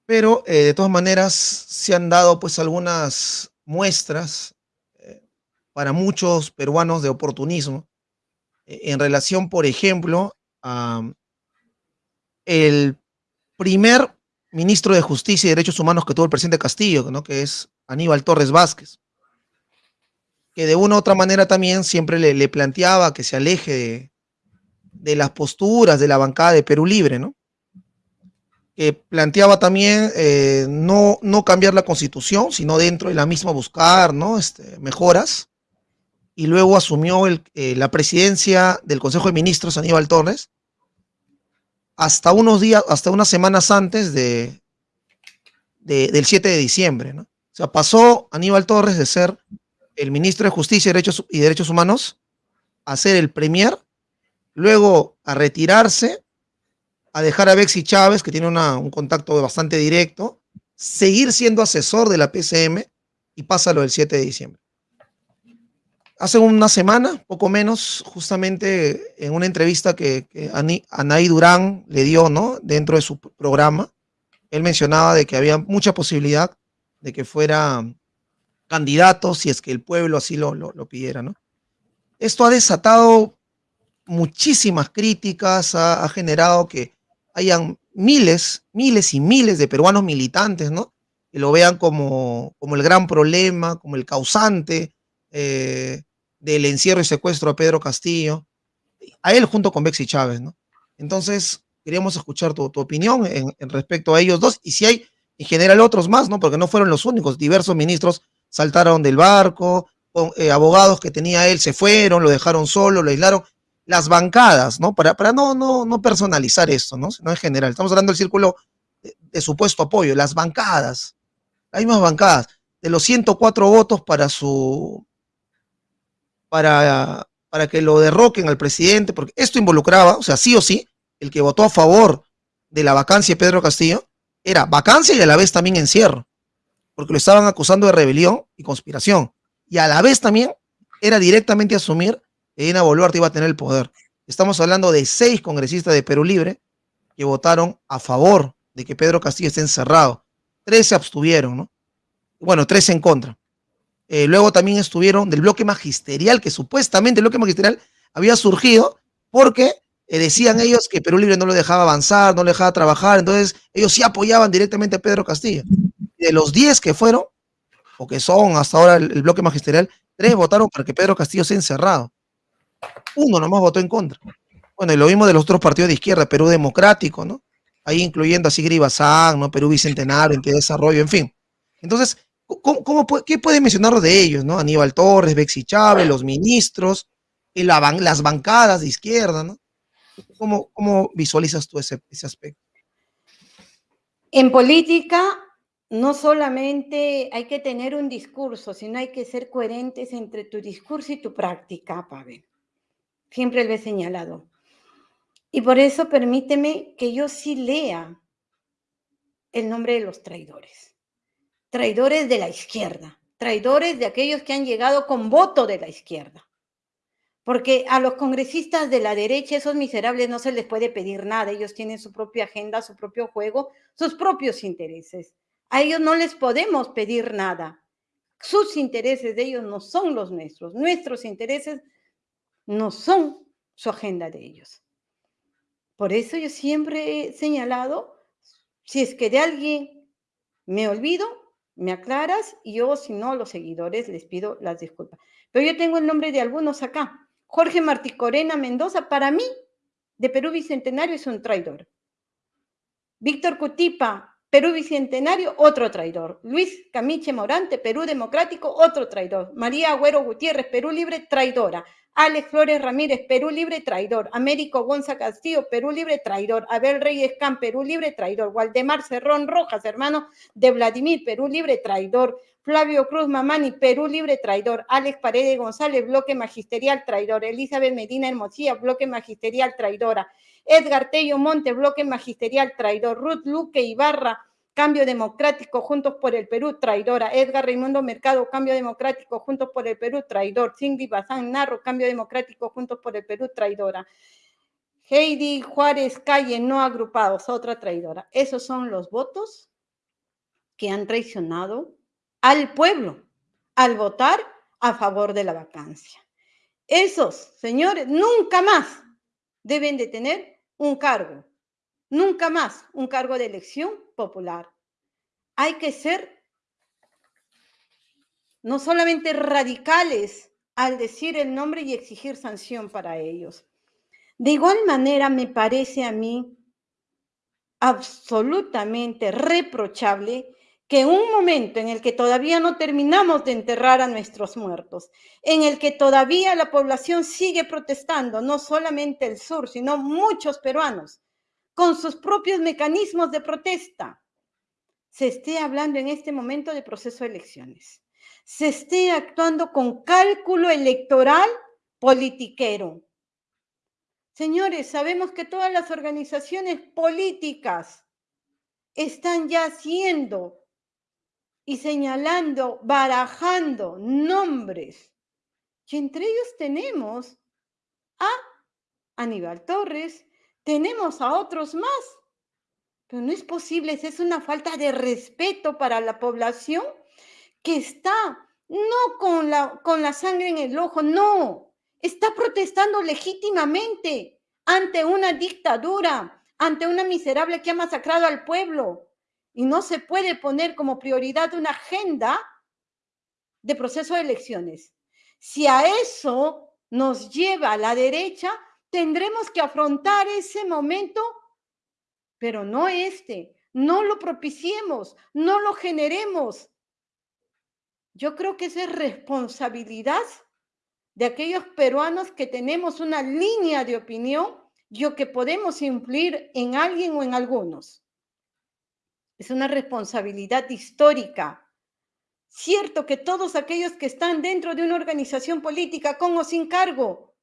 Pero eh, de todas maneras se han dado pues algunas muestras para muchos peruanos de oportunismo e, en relación, por ejemplo, a el primer ministro de Justicia y Derechos Humanos que tuvo el presidente Castillo, ¿no? que es Aníbal Torres Vázquez, que de una u otra manera también siempre le, planteaba que se aleje de, las posturas de la bancada de Perú Libre, ¿no? que planteaba también eh, no, no cambiar la constitución, sino dentro de la misma buscar ¿no? este, mejoras, y luego asumió eh, la presidencia del Consejo de Ministros Aníbal Torres hasta unos días, hasta unas semanas antes de, del 7 de diciembre. ¿no? O sea, pasó Aníbal Torres de ser el ministro de Justicia y Derechos, y Derechos Humanos a ser el premier, luego a retirarse, a dejar a Bexi Chávez, que tiene un contacto bastante directo, seguir siendo asesor de la PCM y pasa lo del 7 de diciembre. Hace una semana, poco menos, justamente en una entrevista que, que Anaí Durán le dio, ¿no? Dentro de su programa, él mencionaba de que había mucha posibilidad de que fuera candidato si es que el pueblo así lo, lo, pidiera, ¿no? Esto ha desatado muchísimas críticas, ha, ha, generado que hayan miles, miles y miles de peruanos militantes, ¿no? Que lo vean como, como el gran problema, como el causante eh, del encierro y secuestro a Pedro Castillo, a él junto con Bexy Chávez, ¿no? Entonces, queríamos escuchar tu, opinión en, respecto a ellos dos y si hay en general otros más, ¿no? Porque no fueron los únicos, diversos ministros saltaron del barco, eh, abogados que tenía él se fueron, lo dejaron solo, lo aislaron, las bancadas, ¿no? Para, para no, no, no personalizar esto, ¿no? Sino en general, estamos hablando del círculo de, de supuesto apoyo, las bancadas, las mismas bancadas, de los 104 votos para su para, para que lo derroquen al presidente, porque esto involucraba, o sea, sí o sí, el que votó a favor de la vacancia de Pedro Castillo era vacancia y a la vez también encierro, porque lo estaban acusando de rebelión y conspiración, y a la vez también era directamente asumir que Dina Boluarte iba a tener el poder. Estamos hablando de seis congresistas de Perú Libre que votaron a favor de que Pedro Castillo esté encerrado. Tres se abstuvieron, ¿no? Bueno, tres en contra. Eh, luego también estuvieron del bloque magisterial, que supuestamente el bloque magisterial había surgido porque eh, decían ellos que Perú Libre no lo dejaba avanzar, no lo dejaba trabajar, entonces ellos sí apoyaban directamente a Pedro Castillo. De los 10 que fueron, o que son hasta ahora el, bloque magisterial, tres votaron para que Pedro Castillo sea encerrado. Uno nomás votó en contra. Bueno, y lo mismo de los otros partidos de izquierda, Perú Democrático, ¿no? Ahí incluyendo a Sigri Bazán, ¿no? Perú Bicentenario, de Desarrollo, en fin. Entonces, ¿cómo, ¿qué puede mencionar de ellos, no? Aníbal Torres, Bexi Chávez, los ministros, y las bancadas de izquierda, ¿no? ¿Cómo, cómo visualizas tú ese, ese aspecto? En política no solamente hay que tener un discurso, sino hay que ser coherentes entre tu discurso y tu práctica, Pavel. Siempre lo he señalado. Y por eso permíteme que yo sí lea el nombre de los traidores. Traidores de la izquierda, traidores de aquellos que han llegado con voto de la izquierda. Porque a los congresistas de la derecha, esos miserables, no se les puede pedir nada. Ellos tienen su propia agenda, su propio juego, sus propios intereses. A ellos no les podemos pedir nada. Sus intereses de ellos no son los nuestros. Nuestros intereses no son su agenda de ellos. Por eso yo siempre he señalado, si es que de alguien me olvido, me aclaras y yo, si no, los seguidores les pido las disculpas. Pero yo tengo el nombre de algunos acá. Jorge Martí Corena Mendoza, para mí, de Perú Bicentenario, es un traidor. Víctor Cutipa, Perú Bicentenario, otro traidor. Luis Camiche Morante, Perú Democrático, otro traidor. María Agüero Gutiérrez, Perú Libre, traidora. Alex Flores Ramírez, Perú Libre, traidor. Américo Gonza Castillo, Perú Libre, traidor. Abel Reyes Can, Perú Libre, traidor. Waldemar Cerrón Rojas, hermano de Vladimir, Perú Libre, traidor. Flavio Cruz Mamani, Perú Libre, traidor. Alex Paredes González, bloque magisterial, traidor. Elizabeth Medina Hermosilla, bloque magisterial, traidora. Edgar Tello Monte, bloque magisterial, traidor. Ruth Luque Ibarra, Cambio Democrático, Juntos por el Perú, traidora. Edgar Raimundo Mercado, Cambio Democrático, Juntos por el Perú, traidor. Cindy Bazán Narro, Cambio Democrático, Juntos por el Perú, traidora. Heidi Juárez Calle, no agrupados, otra traidora. Esos son los votos que han traicionado al pueblo al votar a favor de la vacancia. Esos señores nunca más deben de tener un cargo Nunca más un cargo de elección popular. Hay que ser no solamente radicales al decir el nombre y exigir sanción para ellos. De igual manera, me parece a mí absolutamente reprochable que un momento en el que todavía no terminamos de enterrar a nuestros muertos, en el que todavía la población sigue protestando, no solamente el sur, sino muchos peruanos, con sus propios mecanismos de protesta, se esté hablando en este momento de proceso de elecciones, se esté actuando con cálculo electoral politiquero. Señores, sabemos que todas las organizaciones políticas están ya haciendo y señalando, barajando nombres. Y entre ellos tenemos a Aníbal Torres, tenemos a otros más. Pero no es posible, es una falta de respeto para la población que está no con la, con la sangre en el ojo, no, está protestando legítimamente ante una dictadura, ante una miserable que ha masacrado al pueblo. Y no se puede poner como prioridad una agenda de proceso de elecciones. Si a eso nos lleva la derecha, tendremos que afrontar ese momento, pero no este. No lo propiciemos, no lo generemos. Yo creo que esa es responsabilidad de aquellos peruanos que tenemos una línea de opinión y que podemos influir en alguien o en algunos. Es una responsabilidad histórica. Cierto que todos aquellos que están dentro de una organización política con o sin cargo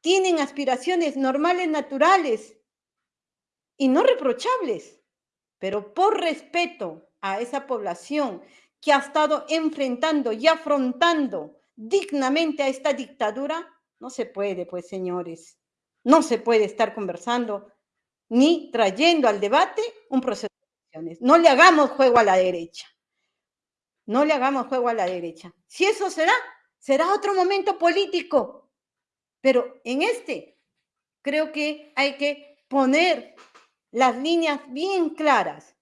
tienen aspiraciones normales, naturales y no reprochables, pero por respeto a esa población que ha estado enfrentando y afrontando dignamente a esta dictadura, no se puede, pues señores, no se puede estar conversando ni trayendo al debate un proceso No le hagamos juego a la derecha. No le hagamos juego a la derecha. Si eso será, será otro momento político, pero en este creo que hay que poner las líneas bien claras.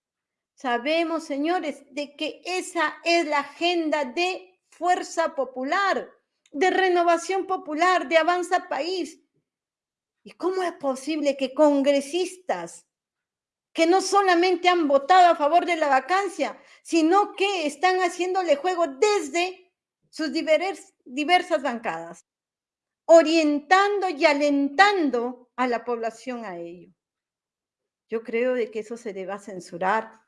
Sabemos, señores, de que esa es la agenda de fuerza popular, de renovación popular, de avanza país, ¿Y cómo es posible que congresistas que no solamente han votado a favor de la vacancia, sino que están haciéndole juego desde sus diversas bancadas, orientando y alentando a la población a ello? Yo creo de que eso se deba censurar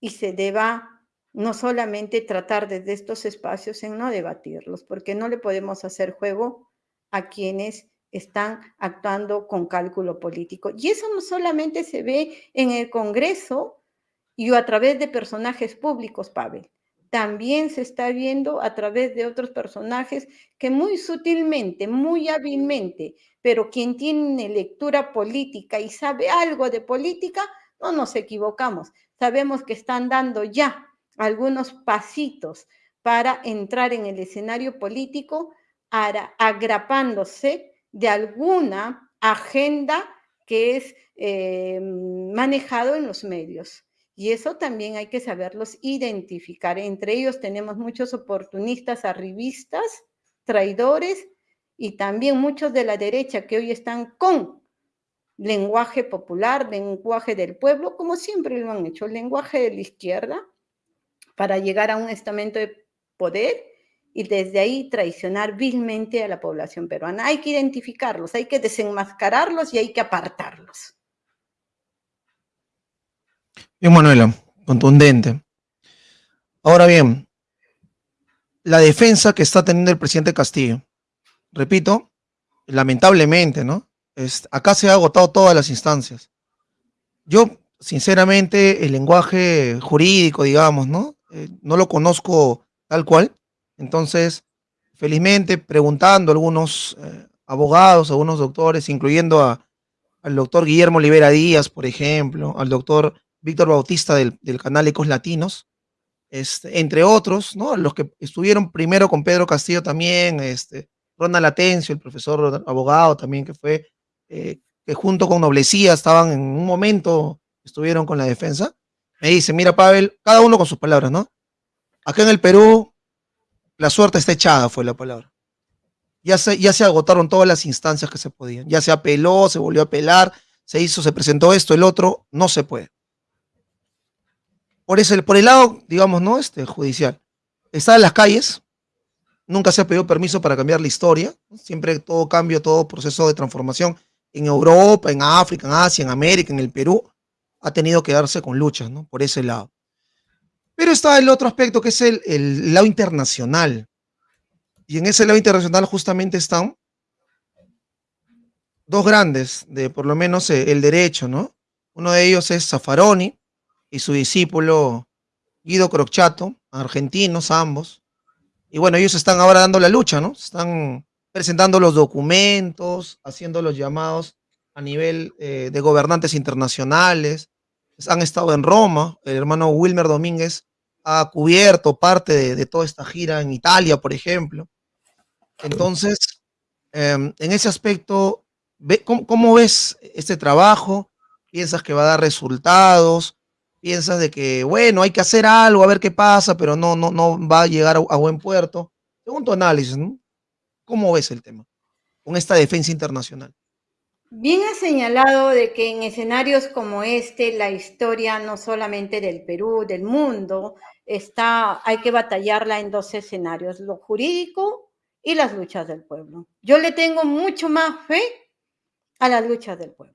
y se deba no solamente tratar desde estos espacios en no debatirlos, porque no le podemos hacer juego a quienes están actuando con cálculo político. Y eso no solamente se ve en el Congreso y a través de personajes públicos, Pavel. También se está viendo a través de otros personajes que muy sutilmente, muy hábilmente, pero quien tiene lectura política y sabe algo de política, no nos equivocamos. Sabemos que están dando ya algunos pasitos para entrar en el escenario político, agrapándose de alguna agenda que es eh, manejado en los medios. Y eso también hay que saberlos identificar. Entre ellos tenemos muchos oportunistas arribistas, traidores y también muchos de la derecha que hoy están con lenguaje popular, lenguaje del pueblo, como siempre lo han hecho, el lenguaje de la izquierda, para llegar a un estamento de poder y desde ahí traicionar vilmente a la población peruana. Hay que identificarlos, hay que desenmascararlos y hay que apartarlos. Bien, Manuela, contundente. Ahora bien, la defensa que está teniendo el presidente Castillo, repito, lamentablemente, ¿no? acá se ha agotado todas las instancias. Yo, sinceramente, el lenguaje jurídico, digamos, ¿no? Eh, no lo conozco tal cual, entonces, felizmente, preguntando a algunos eh, abogados, a algunos doctores, incluyendo a, al doctor Guillermo Olivera Díaz, por ejemplo, al doctor Víctor Bautista del, canal Ecos Latinos, este, entre otros, ¿no? Los que estuvieron primero con Pedro Castillo también, este, Ronald Atencio, el profesor abogado también que fue, eh, que junto con Noblecía estaban en un momento, estuvieron con la defensa, me dice, mira Pavel, cada uno con sus palabras, ¿no? Acá en el Perú la suerte está echada, fue la palabra. Ya se, ya se agotaron todas las instancias que se podían. Ya se apeló, se volvió a apelar, se hizo, se presentó esto, el otro, no se puede. Por, eso, por el lado, digamos, ¿no? Este, judicial. Está en las calles, nunca se ha pedido permiso para cambiar la historia. Siempre todo cambio, todo proceso de transformación en Europa, en África, en Asia, en América, en el Perú, ha tenido que darse con luchas, ¿no? Por ese lado. Pero está el otro aspecto que es el, lado internacional. Y en ese lado internacional justamente están dos grandes de por lo menos eh, el derecho, ¿no? Uno de ellos es Zaffaroni y su discípulo Guido Crocchato, argentinos ambos. Y bueno, ellos están ahora dando la lucha, ¿no? Están presentando los documentos, haciendo los llamados a nivel eh, de gobernantes internacionales. Han estado en Roma, el hermano Wilmer Domínguez ha cubierto parte de, toda esta gira en Italia, por ejemplo. Entonces, em, en ese aspecto, ¿cómo, ves este trabajo? ¿Piensas que va a dar resultados? ¿Piensas de que, bueno, hay que hacer algo, a ver qué pasa, pero no, no, no va a llegar a, buen puerto? Según tu análisis, ¿cómo ves el tema con esta defensa internacional? Bien ha señalado de que en escenarios como este, la historia no solamente del Perú, del mundo, está, hay que batallarla en dos escenarios, lo jurídico y las luchas del pueblo. Yo le tengo mucho más fe a las luchas del pueblo.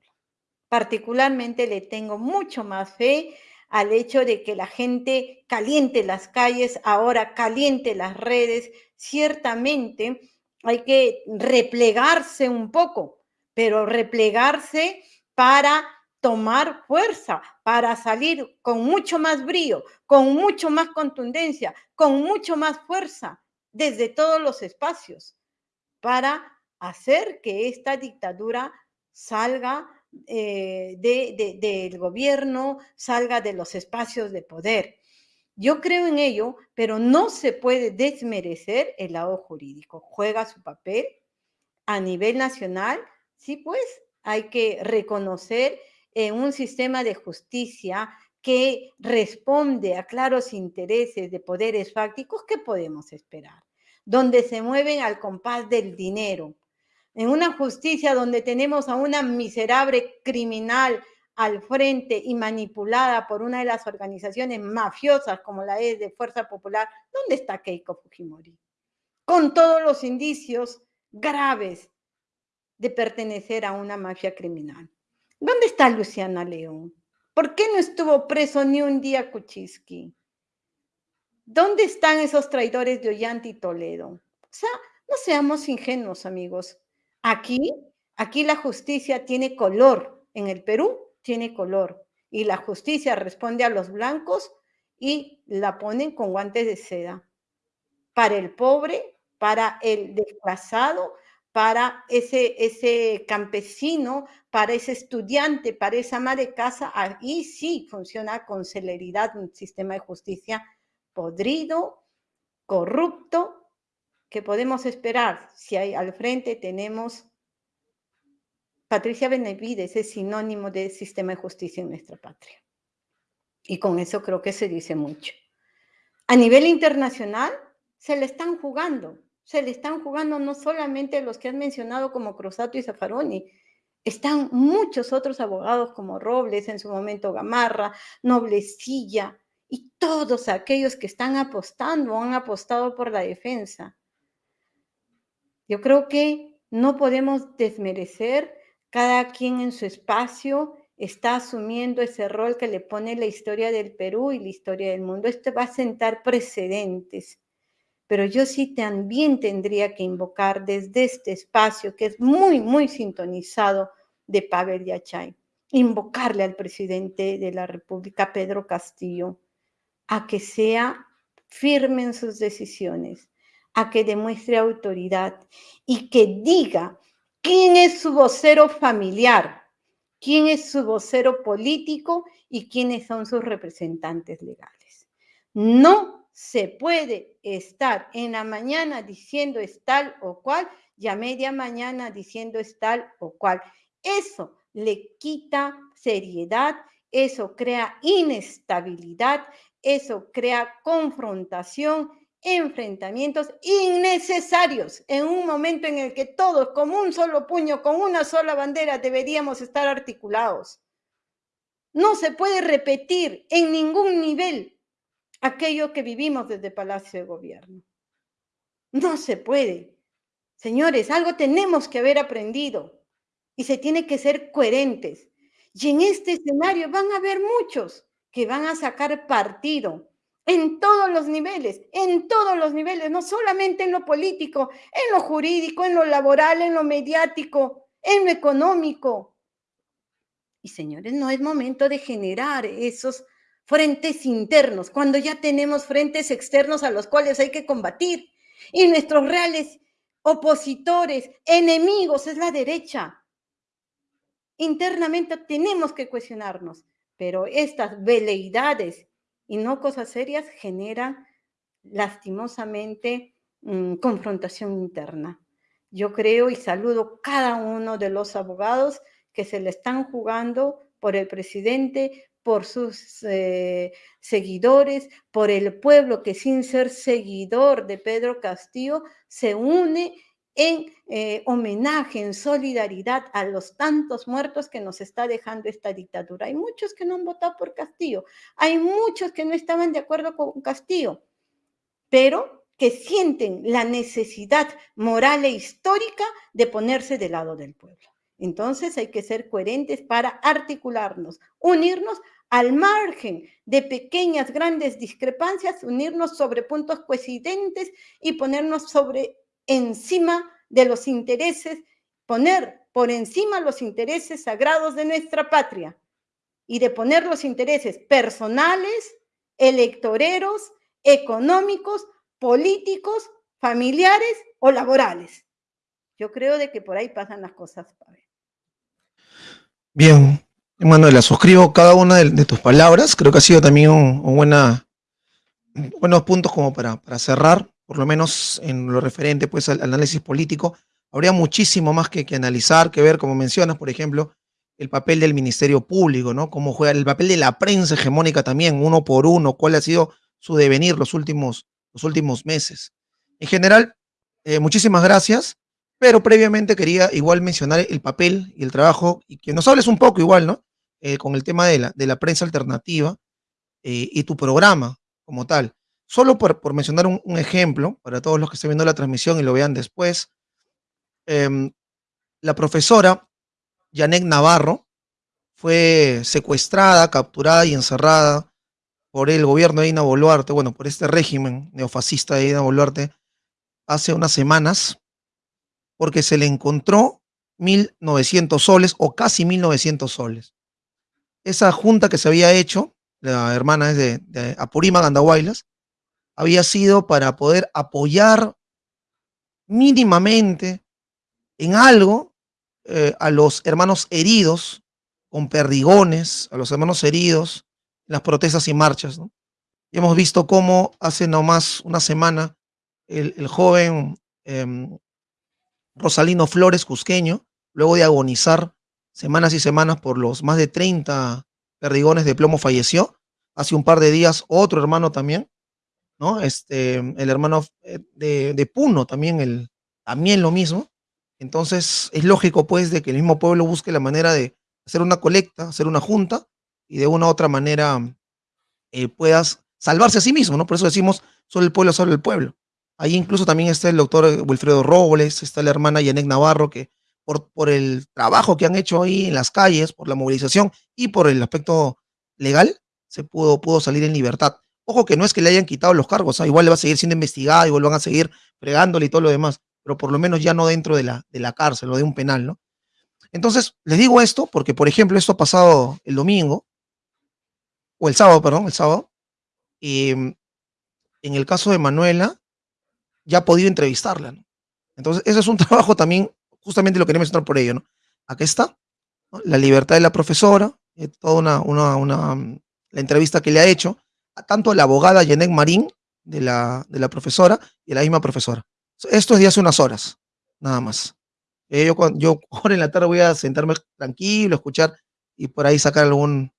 Particularmente le tengo mucho más fe al hecho de que la gente caliente las calles, ahora caliente las redes. Ciertamente hay que replegarse un poco pero replegarse para tomar fuerza, para salir con mucho más brío, con mucho más contundencia, con mucho más fuerza desde todos los espacios, para hacer que esta dictadura salga eh, del gobierno, salga de los espacios de poder. Yo creo en ello, pero no se puede desmerecer el lado jurídico. Juega su papel a nivel nacional Sí, pues hay que reconocer en un sistema de justicia que responde a claros intereses de poderes fácticos, ¿qué podemos esperar? Donde se mueven al compás del dinero, en una justicia donde tenemos a una miserable criminal al frente y manipulada por una de las organizaciones mafiosas como la es de Fuerza Popular, ¿dónde está Keiko Fujimori? Con todos los indicios graves de pertenecer a una mafia criminal. ¿Dónde está Luciana León? ¿Por qué no estuvo preso ni un día Kuczynski? ¿Dónde están esos traidores de Ollanta y Toledo? O sea, no seamos ingenuos, amigos. Aquí, aquí la justicia tiene color. En el Perú tiene color. Y la justicia responde a los blancos y la ponen con guantes de seda. Para el pobre, para el desplazado, para ese, ese campesino, para ese estudiante, para esa ama de casa, ahí sí funciona con celeridad un sistema de justicia podrido, corrupto, que podemos esperar si hay al frente tenemos Patricia Benavides es sinónimo de sistema de justicia en nuestra patria. Y con eso creo que se dice mucho. A nivel internacional, se le están jugando. Se le están jugando no solamente los que han mencionado como Cruzato y Zaffaroni, están muchos otros abogados como Robles, en su momento Gamarra, Noblecilla, y todos aquellos que están apostando o han apostado por la defensa. Yo creo que no podemos desmerecer cada quien en su espacio está asumiendo ese rol que le pone la historia del Perú y la historia del mundo. Esto va a sentar precedentes. Pero yo sí también tendría que invocar desde este espacio, que es muy, muy sintonizado de Pavel Yachay, invocarle al presidente de la República, Pedro Castillo, a que sea firme en sus decisiones, a que demuestre autoridad y que diga quién es su vocero familiar, quién es su vocero político y quiénes son sus representantes legales. No se puede estar en la mañana diciendo es tal o cual y a media mañana diciendo es tal o cual. Eso le quita seriedad, eso crea inestabilidad, eso crea confrontación enfrentamientos innecesarios en un momento en el que todos, como un solo puño, con una sola bandera, deberíamos estar articulados. No se puede repetir en ningún nivel aquello que vivimos desde Palacio de Gobierno. No se puede. Señores, algo tenemos que haber aprendido y se tiene que ser coherentes. Y en este escenario van a haber muchos que van a sacar partido en todos los niveles, en todos los niveles, no solamente en lo político, en lo jurídico, en lo laboral, en lo mediático, en lo económico. Y señores, no es momento de generar esos frentes internos, cuando ya tenemos frentes externos a los cuales hay que combatir. Y nuestros reales opositores, enemigos, es la derecha. Internamente tenemos que cuestionarnos, pero estas veleidades y no cosas serias generan lastimosamente mm, confrontación interna. Yo creo y saludo cada uno de los abogados que se le están jugando por el presidente, por sus eh, seguidores, por el pueblo que sin ser seguidor de Pedro Castillo se une en eh, homenaje, en solidaridad a los tantos muertos que nos está dejando esta dictadura. Hay muchos que no han votado por Castillo, hay muchos que no estaban de acuerdo con Castillo, pero que sienten la necesidad moral e histórica de ponerse del lado del pueblo. Entonces hay que ser coherentes para articularnos, unirnos al margen de pequeñas, grandes discrepancias, unirnos sobre puntos coincidentes y ponernos sobre encima de los intereses, poner por encima los intereses sagrados de nuestra patria y de poner los intereses personales, electoreros, económicos, políticos, familiares o laborales. Yo creo de que por ahí pasan las cosas, Bien, Manuela, suscribo cada una de, tus palabras. Creo que ha sido también un, buena, buenos puntos como para, para cerrar por lo menos en lo referente pues, al análisis político, habría muchísimo más que, que, analizar, que ver, como mencionas, por ejemplo, el papel del Ministerio Público, ¿no? Cómo juega el papel de la prensa hegemónica también, uno por uno, cuál ha sido su devenir los últimos, los últimos meses. En general, eh, muchísimas gracias, Pero previamente quería igual mencionar el papel y el trabajo, y que nos hables un poco igual, ¿no? Eh, con el tema de la, de la prensa alternativa eh, y tu programa como tal. Solo por, por mencionar un, ejemplo, para todos los que estén viendo la transmisión y lo vean después, eh, la profesora Janet Navarro fue secuestrada, capturada y encerrada por el gobierno de Ina Boluarte, bueno, por este régimen neofascista de Ina Boluarte, hace unas semanas, porque se le encontró 1.900 soles o casi 1.900 soles. Esa junta que se había hecho, la hermana es de, de Apurima Gandahuaylas, había sido para poder apoyar mínimamente en algo eh, a los hermanos heridos con perdigones, a los hermanos heridos las protestas y marchas. Y hemos visto cómo hace nomás una semana el, joven eh, Rosalino Flores Cusqueño, luego de agonizar semanas y semanas por los más de 30 perdigones de plomo, falleció. Hace un par de días otro hermano también, ¿no? Este, el hermano eh, de, de Puno también, el, también lo mismo. Entonces es lógico pues de que el mismo pueblo busque la manera de hacer una colecta, hacer una junta y de una u otra manera eh, puedas salvarse a sí mismo, ¿no? Por eso decimos, solo el pueblo, solo el pueblo. Ahí incluso también está el doctor Wilfredo Robles, está la hermana Yanek Navarro, que por, por el trabajo que han hecho ahí en las calles, por la movilización y por el aspecto legal, se pudo, pudo salir en libertad. Ojo que no es que le hayan quitado los cargos, ¿ah? igual le va a seguir siendo investigado, igual van a seguir fregándole y todo lo demás, pero por lo menos ya no dentro de la, de la cárcel o de un penal, ¿no? Entonces, les digo esto porque, por ejemplo, esto ha pasado el domingo, o el sábado, perdón, el sábado, y en el caso de Manuela, ya ha podido entrevistarla. Entonces, ese es un trabajo también, justamente lo quería mencionar por ello. ¿no? Aquí está, la libertad de la profesora, eh, toda una, una, una, la entrevista que le ha hecho, a tanto la abogada Janet Marín, de la, de la profesora, y la misma profesora. Esto es de hace unas horas, nada más. Eh, yo, yo ahora en la tarde voy a sentarme tranquilo, escuchar y por ahí sacar algún,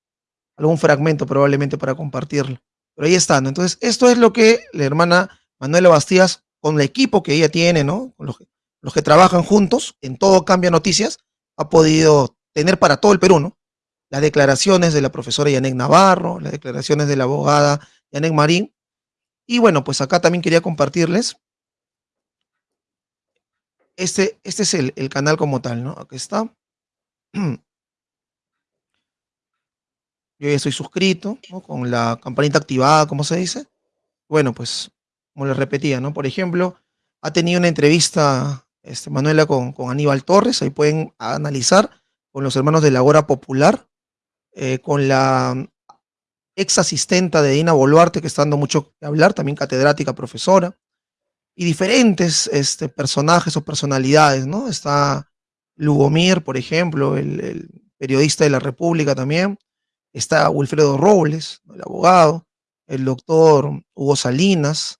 algún fragmento probablemente para compartirlo. Pero ahí está, ¿no? Entonces, esto es lo que la hermana Manuela Bastías, con el equipo que ella tiene, ¿no? Con los que, trabajan juntos en todo Cambia Noticias, ha podido tener para todo el Perú, ¿no? Las declaraciones de la profesora Yanek Navarro, las declaraciones de la abogada Yanek Marín. Y bueno, pues acá también quería compartirles este, este es el, el, canal como tal, ¿no? Aquí está. Yo ya estoy suscrito, ¿no? Con la campanita activada, como se dice. Bueno, pues, como les repetía, ¿no? Por ejemplo, ha tenido una entrevista este, Manuela con, con Aníbal Torres, ahí pueden analizar con los hermanos de la Hora Popular, eh, con la ex asistenta de Dina Boluarte, que está dando mucho que hablar, también catedrática, profesora y diferentes este, personajes o personalidades, ¿no? Está Lugomir, por ejemplo, el, periodista de la República también. Está Wilfredo Robles, el abogado, el doctor Hugo Salinas.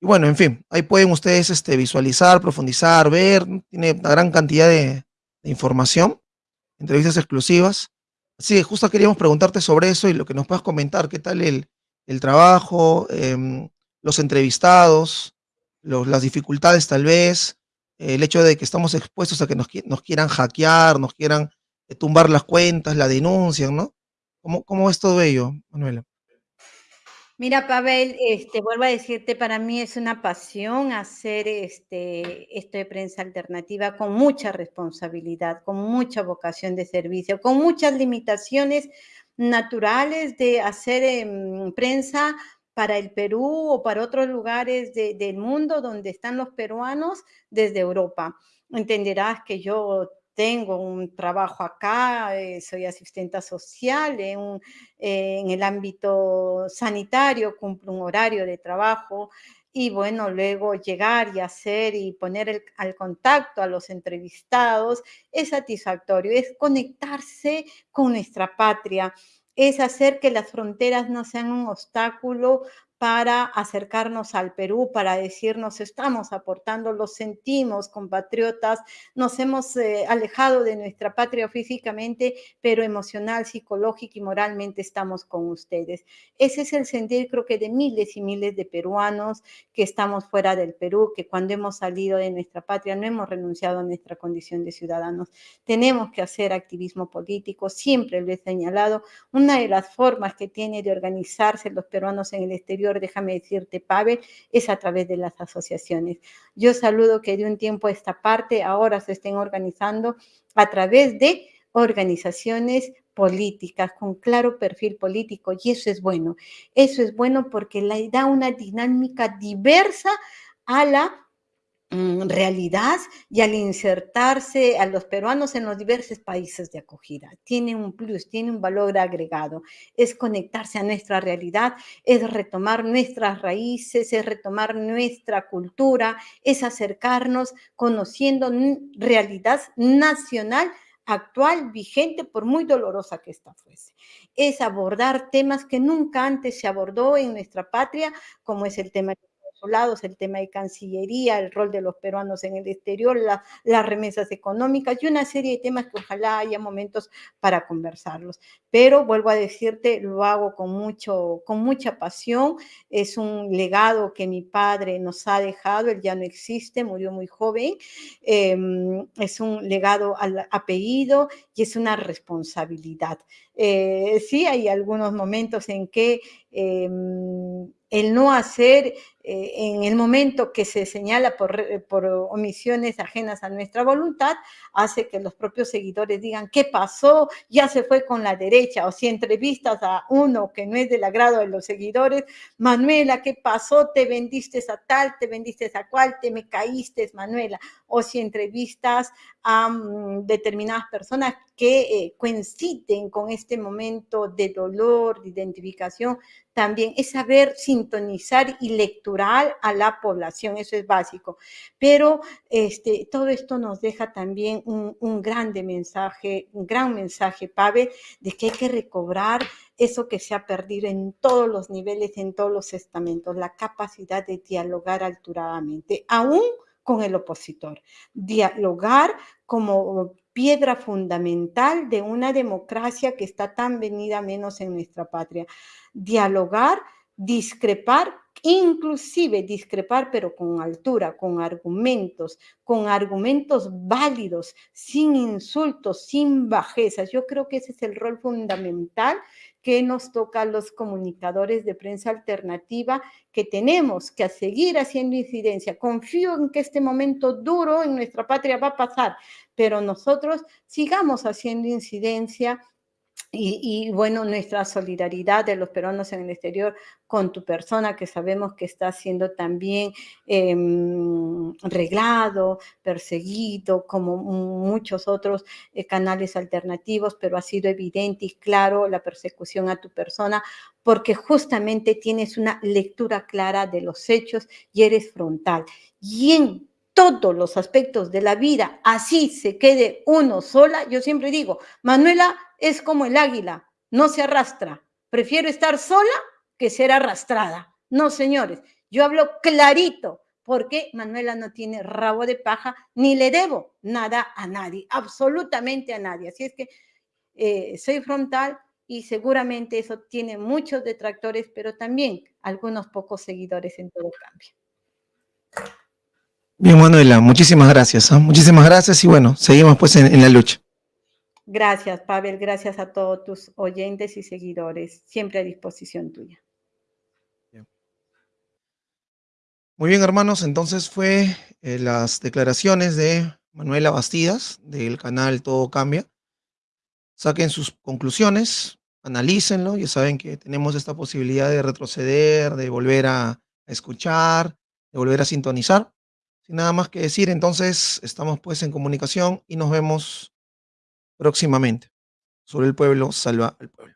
Y bueno, en fin, ahí pueden ustedes este, visualizar, profundizar, ver, tiene una gran cantidad de, información, entrevistas exclusivas. Así que justo queríamos preguntarte sobre eso y lo que nos puedas comentar, qué tal el, el trabajo, eh, los entrevistados, los, las dificultades tal vez, el hecho de que estamos expuestos a que nos, nos quieran hackear, nos quieran eh, tumbar las cuentas, la denuncian, ¿no? ¿Cómo, cómo es todo ello, Manuela? Mira, Pavel, este, vuelvo a decirte, para mí es una pasión hacer este, esto de prensa alternativa con mucha responsabilidad, con mucha vocación de servicio, con muchas limitaciones naturales de hacer eh, prensa para el Perú o para otros lugares de, del mundo donde están los peruanos desde Europa. Entenderás que yo tengo un trabajo acá, eh, soy asistenta social eh, en, el ámbito sanitario, cumplo un horario de trabajo y bueno, luego llegar y hacer y poner al contacto a los entrevistados es satisfactorio, es conectarse con nuestra patria es hacer que las fronteras no sean un obstáculo para acercarnos al Perú, para decirnos estamos aportando, lo sentimos compatriotas, nos hemos eh, alejado de nuestra patria físicamente, pero emocional, psicológica y moralmente estamos con ustedes. Ese es el sentir creo que de miles y miles de peruanos que estamos fuera del Perú, que cuando hemos salido de nuestra patria no hemos renunciado a nuestra condición de ciudadanos. Tenemos que hacer activismo político, siempre lo he señalado, una de las formas que tiene de organizarse los peruanos en el exterior déjame decirte, Pavel, es a través de las asociaciones. Yo saludo que de un tiempo a esta parte ahora se estén organizando a través de organizaciones políticas con claro perfil político y eso es bueno. Eso es bueno porque le da una dinámica diversa a la realidad y al insertarse a los peruanos en los diversos países de acogida. Tiene un plus, tiene un valor agregado. Es conectarse a nuestra realidad, es retomar nuestras raíces, es retomar nuestra cultura, es acercarnos conociendo realidad nacional actual, vigente, por muy dolorosa que esta fuese. Es abordar temas que nunca antes se abordó en nuestra patria, como es el tema el tema de Cancillería, el rol de los peruanos en el exterior, las remesas económicas y una serie de temas que ojalá haya momentos para conversarlos. Pero vuelvo a decirte, lo hago con, mucho, con mucha pasión, es un legado que mi padre nos ha dejado, él ya no existe, murió muy joven, em, es un legado al apellido y es una responsabilidad. Eh, sí, hay algunos momentos en que em, el no hacer eh, en el momento que se señala por, por, omisiones ajenas a nuestra voluntad, hace que los propios seguidores digan, ¿qué pasó? Ya se fue con la derecha. O si entrevistas a uno que no es del agrado de los seguidores, Manuela, ¿qué pasó? Te vendiste a tal, te vendiste a cual, te me caíste, Manuela. O si entrevistas a mm, determinadas personas que eh, coinciden con este momento de dolor, de identificación, también es saber sintonizar y lecturar a la población, eso es básico. Pero este, todo esto nos deja también un, un grande mensaje, un gran mensaje, Pavel, de que hay que recobrar eso que se ha perdido en todos los niveles, en todos los estamentos, la capacidad de dialogar alturadamente, aún con el opositor. Dialogar como piedra fundamental de una democracia que está tan venida menos en nuestra patria. Dialogar, discrepar, inclusive discrepar, pero con altura, con argumentos, con argumentos válidos, sin insultos, sin bajezas. Yo creo que ese es el rol fundamental que nos toca a los comunicadores de prensa alternativa, que tenemos que seguir haciendo incidencia. Confío en que este momento duro en nuestra patria va a pasar, pero nosotros sigamos haciendo incidencia y, bueno, nuestra solidaridad de los peruanos en el exterior con tu persona, que sabemos que está siendo también em, reglado, perseguido, como muchos otros eh, canales alternativos, pero ha sido evidente y claro la persecución a tu persona, porque justamente tienes una lectura clara de los hechos y eres frontal. Y en todos los aspectos de la vida, así se quede uno sola, yo siempre digo, Manuela es como el águila, no se arrastra. Prefiero estar sola que ser arrastrada. No, señores, yo hablo clarito, porque Manuela no tiene rabo de paja, ni le debo nada a nadie, absolutamente a nadie. Así es que eh, soy frontal y seguramente eso tiene muchos detractores, pero también algunos pocos seguidores en todo cambio. Bien, Manuela, muchísimas gracias. ¿ah? Muchísimas gracias y bueno, seguimos pues en, la lucha. Gracias, Pavel. Gracias a todos tus oyentes y seguidores. Siempre a disposición tuya. Muy bien, hermanos. Entonces fue eh, las declaraciones de Manuela Bastidas del canal Todo Cambia. Saquen sus conclusiones, analícenlo. Ya saben que tenemos esta posibilidad de retroceder, de volver a escuchar, de volver a sintonizar. Sin nada más que decir, entonces estamos pues en comunicación y nos vemos próximamente. Sobre el pueblo, salva al pueblo.